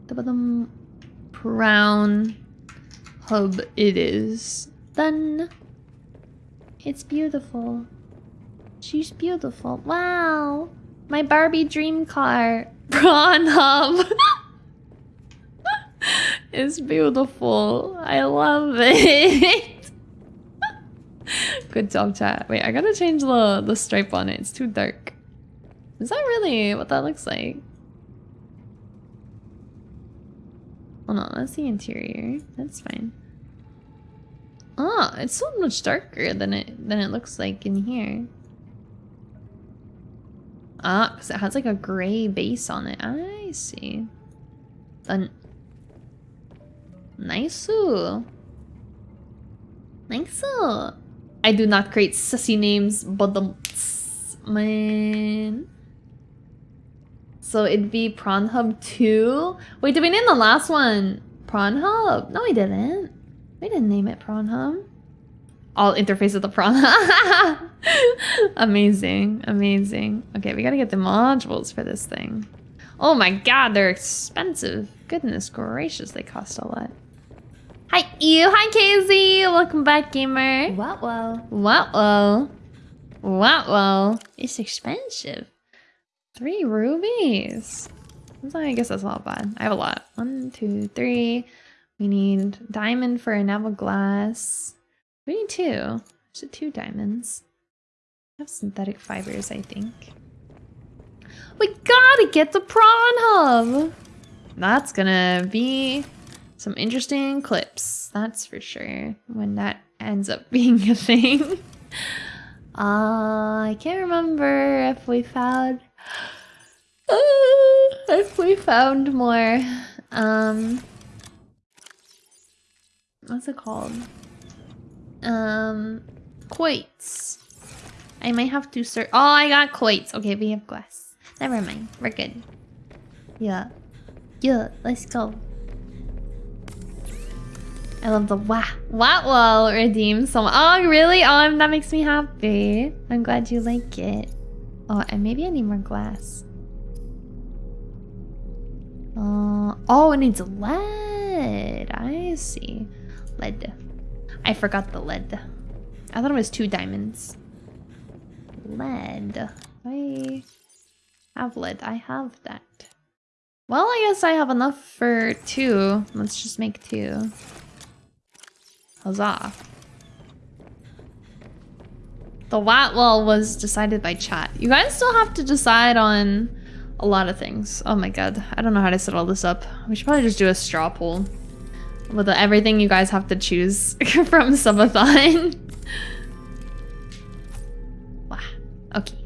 The bottom, brown hub it is. Done. It's beautiful. She's beautiful. Wow. My Barbie dream car. Prawn hub. It's beautiful. I love it. Good job, chat. Wait, I gotta change the, the stripe on it. It's too dark. Is that really what that looks like? Oh no, that's the interior. That's fine. Oh, it's so much darker than it than it looks like in here. Ah, because it has like a gray base on it. I see. Then Nice. Nice. I do not create sussy names, but the man. So it'd be Prawn Hub 2? Wait, did we name the last one Prawn Hub? No, we didn't. We didn't name it Prawn Hub. I'll interface with the prawn. amazing, amazing. Okay, we gotta get the modules for this thing. Oh my god, they're expensive. Goodness gracious, they cost a lot. Hi, you. Hi, KZ. Welcome back, gamer. What, well? What, well? What, well? It's expensive. Three rubies. I guess that's not bad. I have a lot. One, two, three. We need diamond for a enamel glass. We need two. So two diamonds. I have synthetic fibers, I think. We gotta get the prawn hub! That's gonna be some interesting clips. That's for sure. When that ends up being a thing. uh, I can't remember if we found... Uh, if we found more. Um... What's it called? Um, quartz. I might have to search. Oh, I got quartz. Okay, we have glass. Never mind. We're good. Yeah. Yeah, let's go. I love the wah. Wah wall redeem so Oh, really? Oh, that makes me happy. I'm glad you like it. Oh, and maybe I need more glass. Uh, oh, it needs lead. I see. Lead. I forgot the lead. I thought it was two diamonds. Lead. I have lead. I have that. Well, I guess I have enough for two. Let's just make two. Huzzah. The Watwell was decided by chat. You guys still have to decide on a lot of things. Oh my god. I don't know how to set all this up. We should probably just do a straw poll with everything you guys have to choose from subathon. wow. Okay.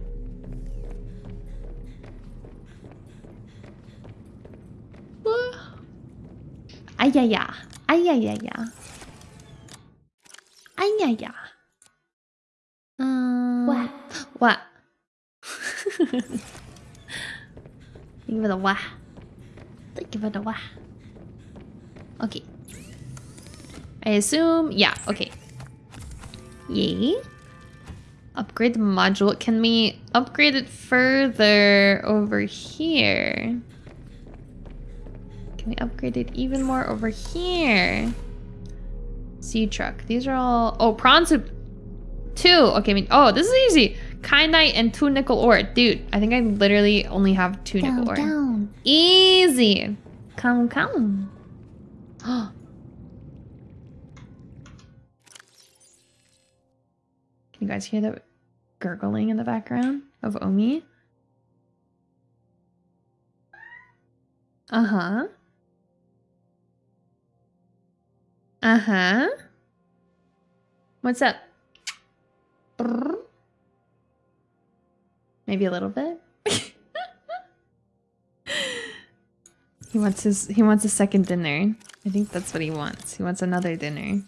Ayaya. Ayayaya. Ayaya. Um, what? Give it a wah. Give it a wah. Okay. I assume, yeah, okay. Yay. Upgrade the module. Can we upgrade it further over here? Can we upgrade it even more over here? Sea truck. These are all, oh, prawn soup. Two, okay, I mean, oh, this is easy. Kyanite and two nickel ore. Dude, I think I literally only have two down, nickel ore. Down. Easy. Come, come. Can you guys hear the gurgling in the background of Omi? Uh-huh. Uh-huh. What's up? Brrr. Maybe a little bit. he wants his he wants a second dinner. I think that's what he wants. He wants another dinner.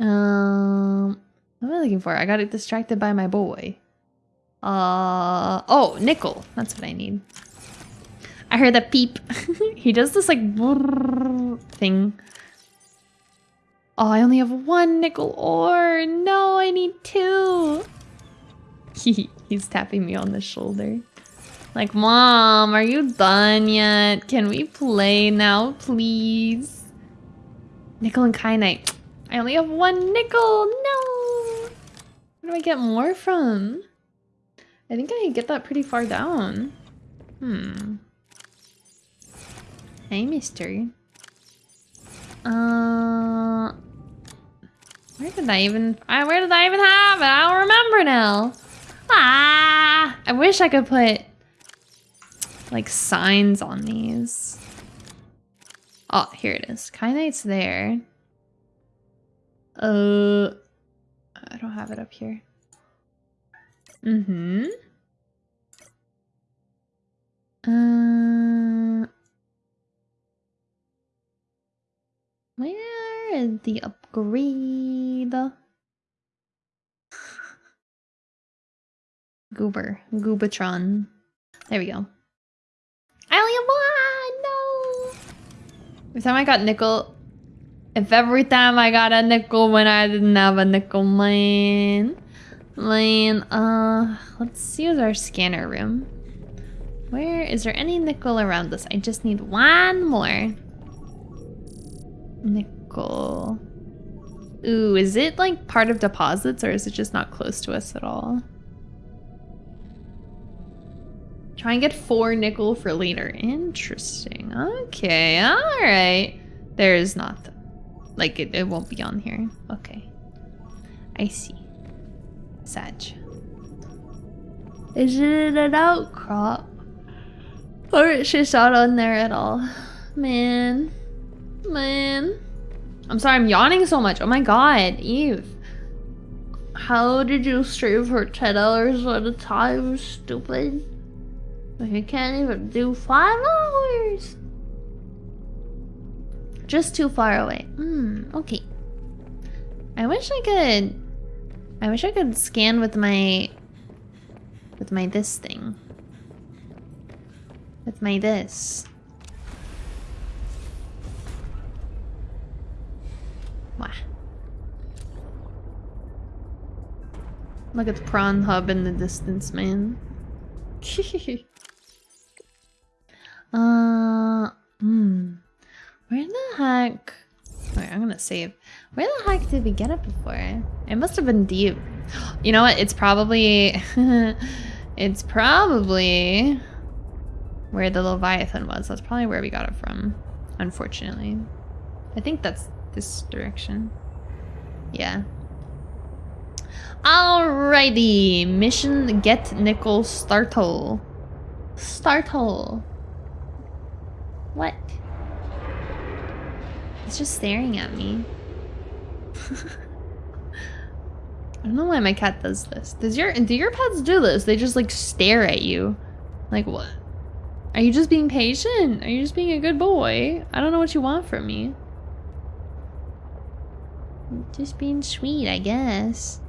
Um what am I looking for? I got distracted by my boy. Uh oh, nickel. That's what I need. I heard a peep. he does this like thing. Oh, I only have one nickel ore. No, I need two. He, he's tapping me on the shoulder. Like, Mom, are you done yet? Can we play now, please? Nickel and kyanite. I only have one nickel. No. Where do I get more from? I think I get that pretty far down. Hmm. Hey, mister. Uh, where did I even, I, where did I even have it? I don't remember now. Ah, I wish I could put like signs on these. Oh, here it is. Kyanite's there. Uh, I don't have it up here. Mm-hmm. Uh, where is the upgrade? Goober. Goobatron. There we go. I only have one! No! Every time I got nickel... If every time I got a nickel when I didn't have a nickel, man. Man, uh... Let's use our scanner room. Where is there any nickel around us? I just need one more. Nickel. Ooh, is it like part of deposits or is it just not close to us at all? Try and get four nickel for later. Interesting. Okay, alright. There is nothing. Like, it, it won't be on here. Okay. I see. Sag. Is it an outcrop? Or is she not on there at all? Man. Man. I'm sorry, I'm yawning so much. Oh my god, Eve. How did you stream for 10 hours at a time, stupid? You can't even do five hours. Just too far away. Hmm, okay. I wish I could... I wish I could scan with my... With my this thing. With my this. Wow. Look at the prawn hub in the distance, man. Uh, hmm. Where the heck? Wait, I'm gonna save. Where the heck did we get it before? It must have been deep. You know what? It's probably... it's probably where the Leviathan was. That's probably where we got it from, unfortunately. I think that's this direction. Yeah. Alrighty. Mission Get Nickel Startle. Startle. What? It's just staring at me. I don't know why my cat does this. Does your do your pets do this? They just like stare at you. Like what? Are you just being patient? Are you just being a good boy? I don't know what you want from me. Just being sweet, I guess.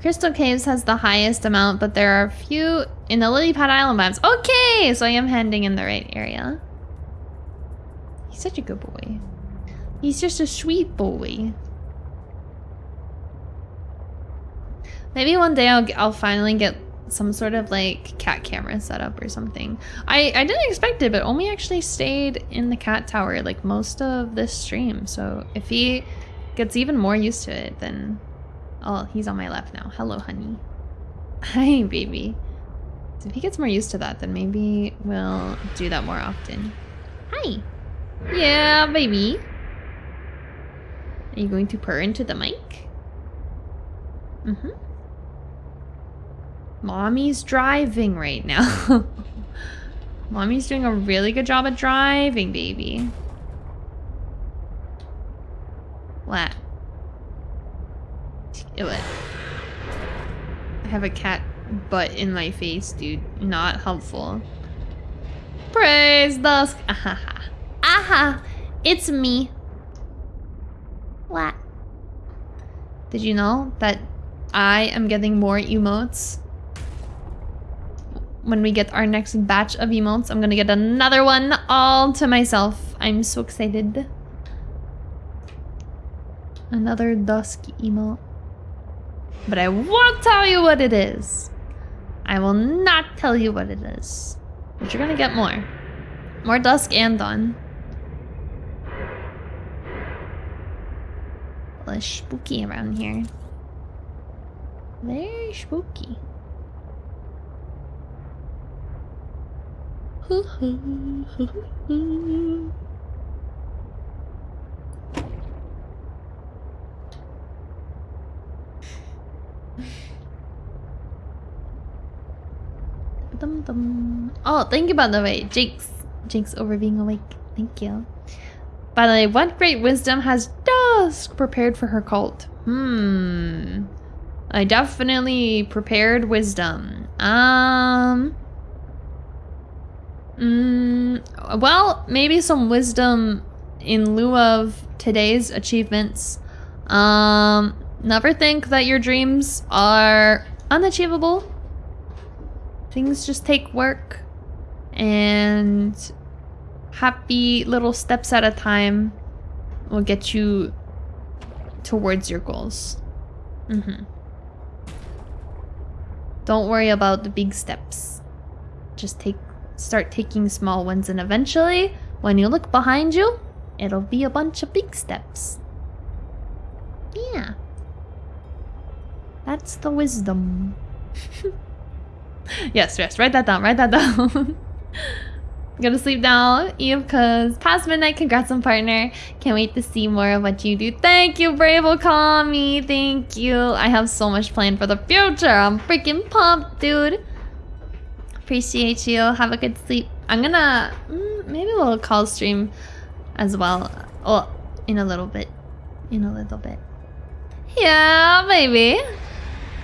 Crystal Caves has the highest amount, but there are a few in the Lily Pad Island biomes. Okay, so I am heading in the right area. He's such a good boy. He's just a sweet boy. Maybe one day I'll, I'll finally get some sort of like cat camera set up or something. I, I didn't expect it, but Omi actually stayed in the cat tower like most of this stream. So if he gets even more used to it, then... Oh, he's on my left now. Hello, honey. Hi, baby. So if he gets more used to that, then maybe we'll do that more often. Hi. Yeah, baby. Are you going to purr into the mic? Mm-hmm. Mommy's driving right now. Mommy's doing a really good job at driving, baby. What? What? I have a cat butt in my face, dude. Not helpful. Praise Dusk. Aha! It's me. What? Did you know that I am getting more emotes? When we get our next batch of emotes, I'm gonna get another one all to myself. I'm so excited. Another dusk emote. But I won't tell you what it is. I will not tell you what it is. But you're gonna get more. More dusk and dawn. A spooky around here. Very spooky. dum dum. Oh, thank you by the way, Jinx. Jinx over being awake. Thank you. By the way, what great wisdom has Prepared for her cult? Hmm. I definitely prepared wisdom. Um. Mm, well, maybe some wisdom in lieu of today's achievements. Um, never think that your dreams are unachievable. Things just take work and happy little steps at a time will get you towards your goals. Mm-hmm. Don't worry about the big steps. Just take start taking small ones and eventually when you look behind you, it'll be a bunch of big steps. Yeah. That's the wisdom. yes, yes, write that down, write that down. Go to sleep now, Eve, because past midnight, congrats on partner. Can't wait to see more of what you do. Thank you, Brave me. Thank you. I have so much planned for the future. I'm freaking pumped, dude. Appreciate you. Have a good sleep. I'm gonna... Mm, maybe we'll call stream as well. Oh, in a little bit. In a little bit. Yeah, maybe.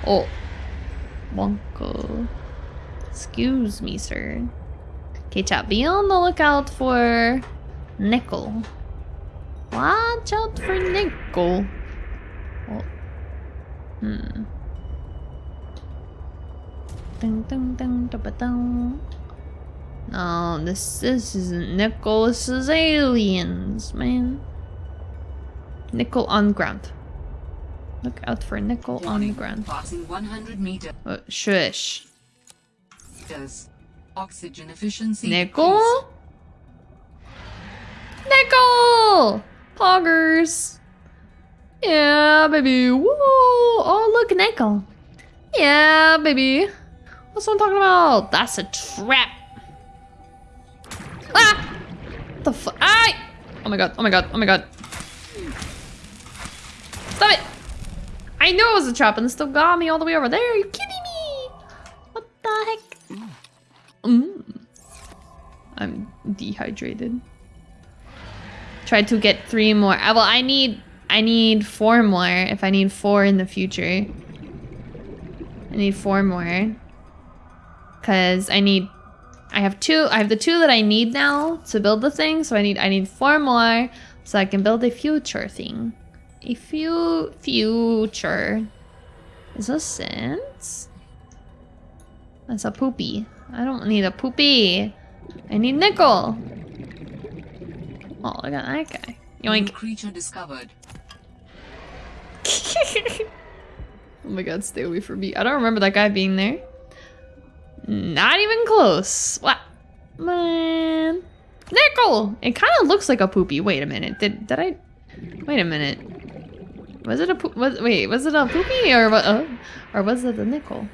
Oh. Wonko. Excuse me, sir. Okay, chat, be on the lookout for nickel. Watch out for nickel. Oh. Hmm. Dun, dun, dun, dun, dun, dun. No, this this isn't nickel. This is aliens, man. Nickel on ground. Look out for nickel on ground. Passing 100 meters. Oh, shush. Oxygen efficiency. Nickel? Nickel! Poggers. Yeah, baby. Woo! Oh, look, nickel. Yeah, baby. That's what I'm talking about. That's a trap. Ah! The fuck? Ah! Oh my god, oh my god, oh my god. Stop it! I knew it was a trap and it still got me all the way over there. Are you kidding me? What the heck? Mm. I'm dehydrated. Try to get three more. Uh, well, I need I need four more if I need four in the future. I need four more. Cause I need I have two I have the two that I need now to build the thing, so I need I need four more so I can build a future thing. A few future. Is this sense? That's a poopy. I don't need a poopy. I need nickel. Oh, look at that guy. New Yoink. creature discovered. oh my god, stay away from me. I don't remember that guy being there. Not even close. What? Man. Nickel! It kind of looks like a poopy. Wait a minute. Did did I... Wait a minute. Was it a poop... Was, wait, was it a poopy or what? Uh, or was it a nickel?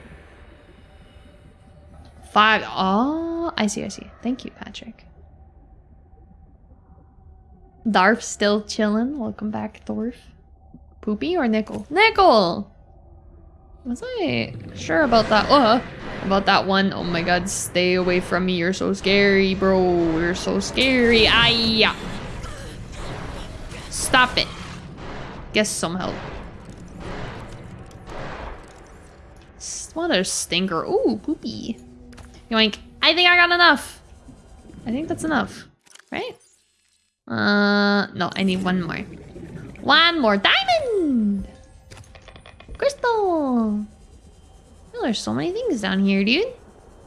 Five. Oh, I see, I see. Thank you, Patrick. Darf still chilling. Welcome back, Dorf. Poopy or nickel? Nickel! Was I sure about that? Uh, about that one? Oh my god, stay away from me. You're so scary, bro. You're so scary. Ayya. Stop it. Guess some help. What a stinker. Ooh, poopy. Yoink. I think I got enough. I think that's enough. Right? Uh, no, I need one more. One more diamond! Crystal! Oh, there's so many things down here, dude.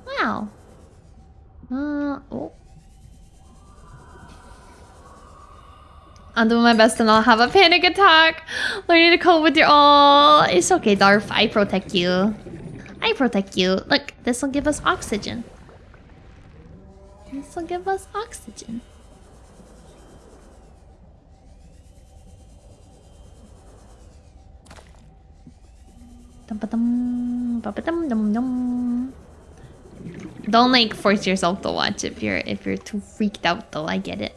Wow. Uh, oh. I'm doing my best to not have a panic attack. Learning to cope with your all. It's okay, Darf. I protect you. I protect you. Look, this will give us oxygen. This will give us oxygen. Don't like force yourself to watch if you're if you're too freaked out though. I get it.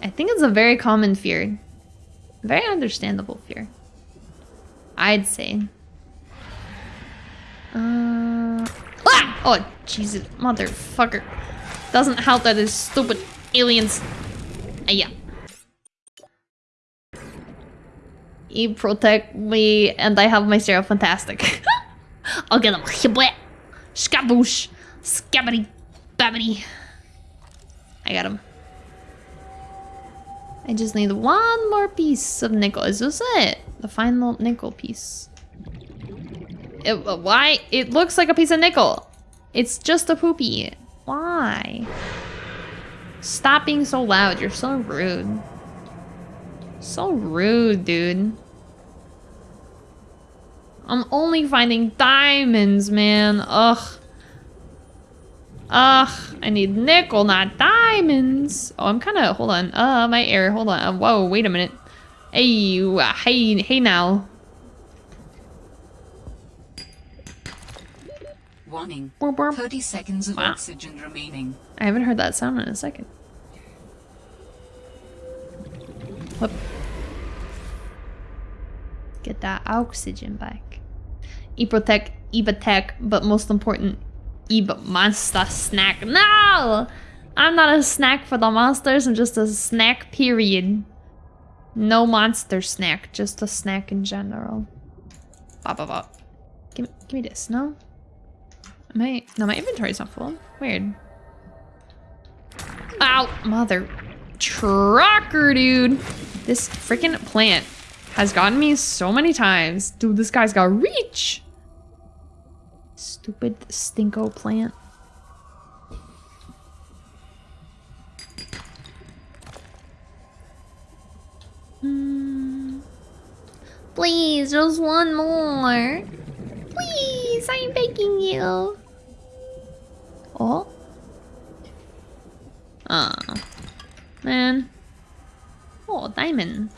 I think it's a very common fear. Very understandable fear. I'd say. Uh, ah! Oh, Jesus, motherfucker. Doesn't help that it's stupid aliens. Uh, yeah. You protect me, and I have my Zero Fantastic. I'll get him. Shibwet. Skaboosh. Skabbity. Babbity. I got him. I just need one more piece of nickel. Is this it? The final nickel piece. It, uh, why? It looks like a piece of nickel. It's just a poopy. Why? Stop being so loud. You're so rude. So rude, dude. I'm only finding diamonds, man. Ugh. Ugh, I need nickel, not diamonds. Oh, I'm kind of, hold on. Uh, my air, hold on. Whoa, wait a minute. Hey, uh, hey, hey now. Warning. Burp, burp. 30 seconds of Wow. oxygen remaining. I haven't heard that sound in a second. Whoop. Get that oxygen back. Eprotec, Ebatec, but most important, Eba Monster Snack. No! I'm not a snack for the monsters, I'm just a snack, period. No monster snack, just a snack in general. Ba ba ba. Give, me- give me this, no? I, no, my inventory's not full. Weird. Ow, mother trucker, dude. This freaking plant has gotten me so many times. Dude, this guy's got reach. Stupid stinko plant. Hmm. Please, just one more. Please, I'm begging you. Oh? Oh. Man. Oh, diamond.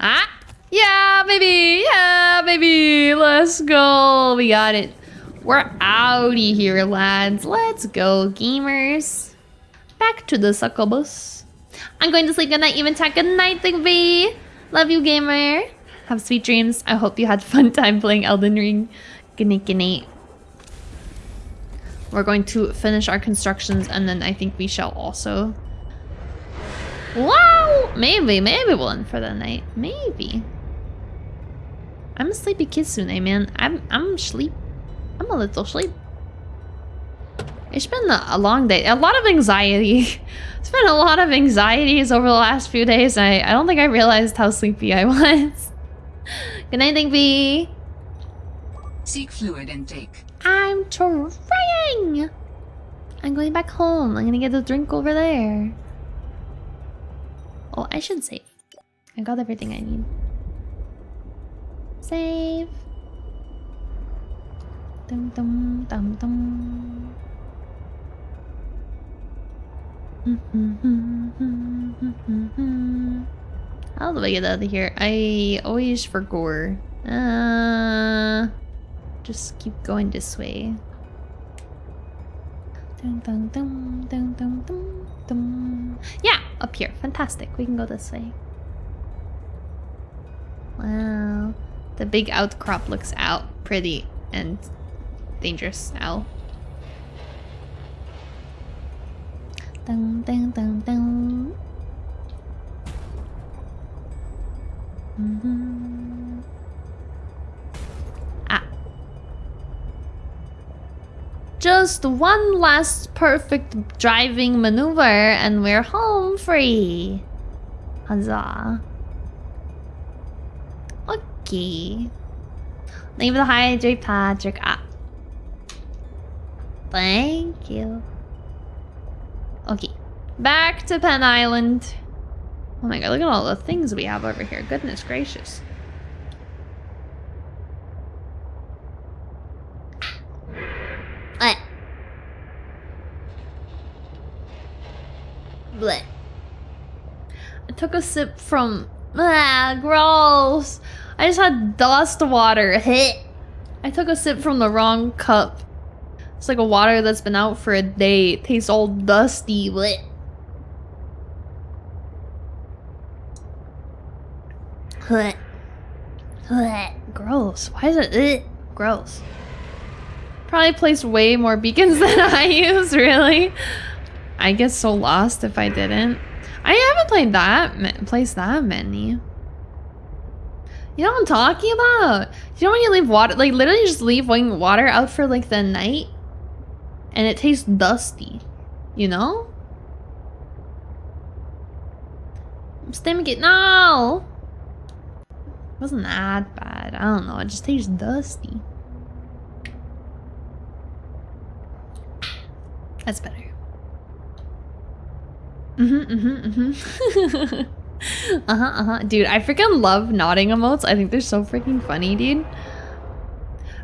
Ah! Yeah, baby! Yeah, baby! Let's go! We got it. We're outie here, lads. Let's go, gamers. Back to the succubus. I'm going to sleep good night, even tech good night, Digby. Love you, gamer. Have sweet dreams. I hope you had fun time playing Elden Ring. Night. We're going to finish our constructions and then I think we shall also... Wow! Maybe, maybe we'll end for the night. Maybe. I'm a sleepy kitsune, eh, man. I'm, I'm sleep. I'm a little sleep. It's been a, long day. A lot of anxiety. it's been a lot of anxieties over the last few days. I, I don't think I realized how sleepy I was. Good night, Digby. Seek fluid intake. I'm trying. I'm going back home. I'm gonna get a drink over there. Oh, I should save. I got everything I need. Save. Dum dum dum dum. How do I get out of here? I always forgot. Uh, just keep going this way. Dun, dun, dun, dun, dun, dun, dun. Yeah, up here. Fantastic. We can go this way. Wow. The big outcrop looks out pretty and dangerous. Ow. Dun, dun, dun, dun. Mhm. Just one last perfect driving maneuver and we're home free. Huzzah. Okay. Leave the hydrate, Patrick. Ah. Thank you. Okay. Back to Penn Island. Oh my god, look at all the things we have over here. Goodness gracious. Blech. Blech. I took a sip from... Ah, gross. I just had dust water. I took a sip from the wrong cup. It's like a water that's been out for a day. It tastes all dusty. Blech. Gross. Why is it... Ugh. Gross. Probably placed way more beacons than I use, really. I get so lost if I didn't. I haven't played that, placed that many. You know what I'm talking about? You know when you leave water, like literally just leave water out for like the night? And it tastes dusty. You know? Stomach it. No! wasn't that bad. I don't know. It just tastes dusty. That's better. Mm-hmm, mm-hmm, mm-hmm. uh-huh, uh-huh. Dude, I freaking love nodding emotes. I think they're so freaking funny, dude.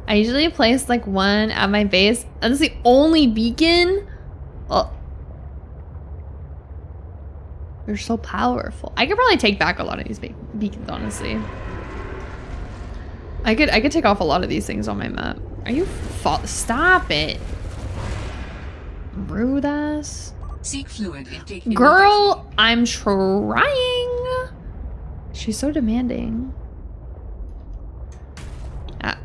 I usually place like one at my base. That's the only beacon. Oh. They're so powerful. I could probably take back a lot of these be beacons, honestly. I could I could take off a lot of these things on my map. Are you Stop it. Rude ass. Seek fluid intake. Girl, I'm trying. She's so demanding. Ah.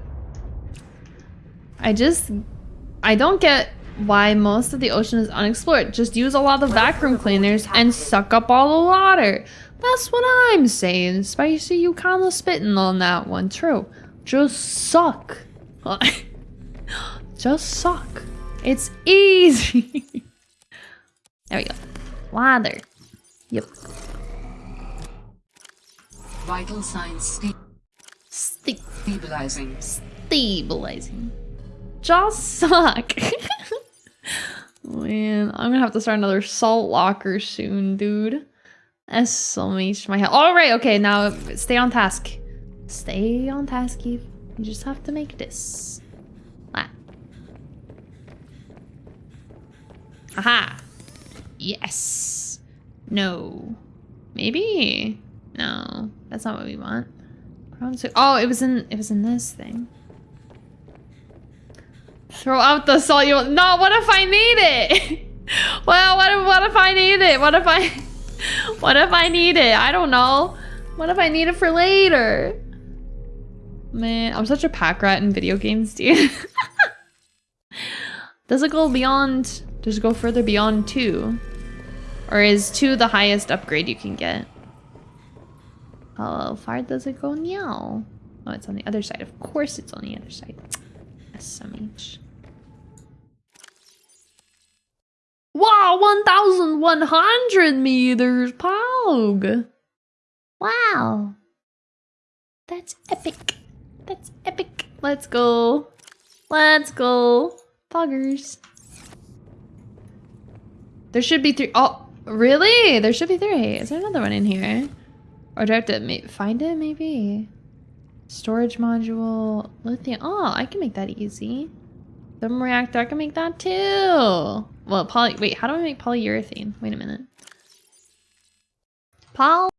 I just, I don't get why most of the ocean is unexplored. Just use a lot of vacuum cleaners and suck up all the water. That's what I'm saying. Spicy, you kinda spitting on that one. True. Just suck. Just suck. It's easy. there we go. Water. Yep. Vital signs sta Sti stabilizing. stabilizing. Just suck. Man, I'm gonna have to start another salt locker soon, dude. That's so much my health. All right, okay, now stay on task. Stay on task, Eve. You just have to make this. Ah. Aha. Yes. No. Maybe. No, that's not what we want. Oh, it was in it was in this thing. Throw out the salt. You no. What if I need it? well, what if what if I need it? What if I what if I need it? I don't know. What if I need it for later? Man, I'm such a pack rat in video games, dude. Does it go beyond? Does it go further beyond two? Or is two the highest upgrade you can get? How far does it go now? Oh, it's on the other side. Of course it's on the other side. SMH. Wow, 1,100 meters, Pog! Wow. That's epic. That's epic. Let's go. Let's go. Poggers. There should be three. Oh, really? There should be three. Is there another one in here? Or do I have to find it, maybe? Storage module, lithium. Oh, I can make that easy. Thermal reactor, I can make that too. Well, poly. Wait, how do I make polyurethane? Wait a minute. Poly.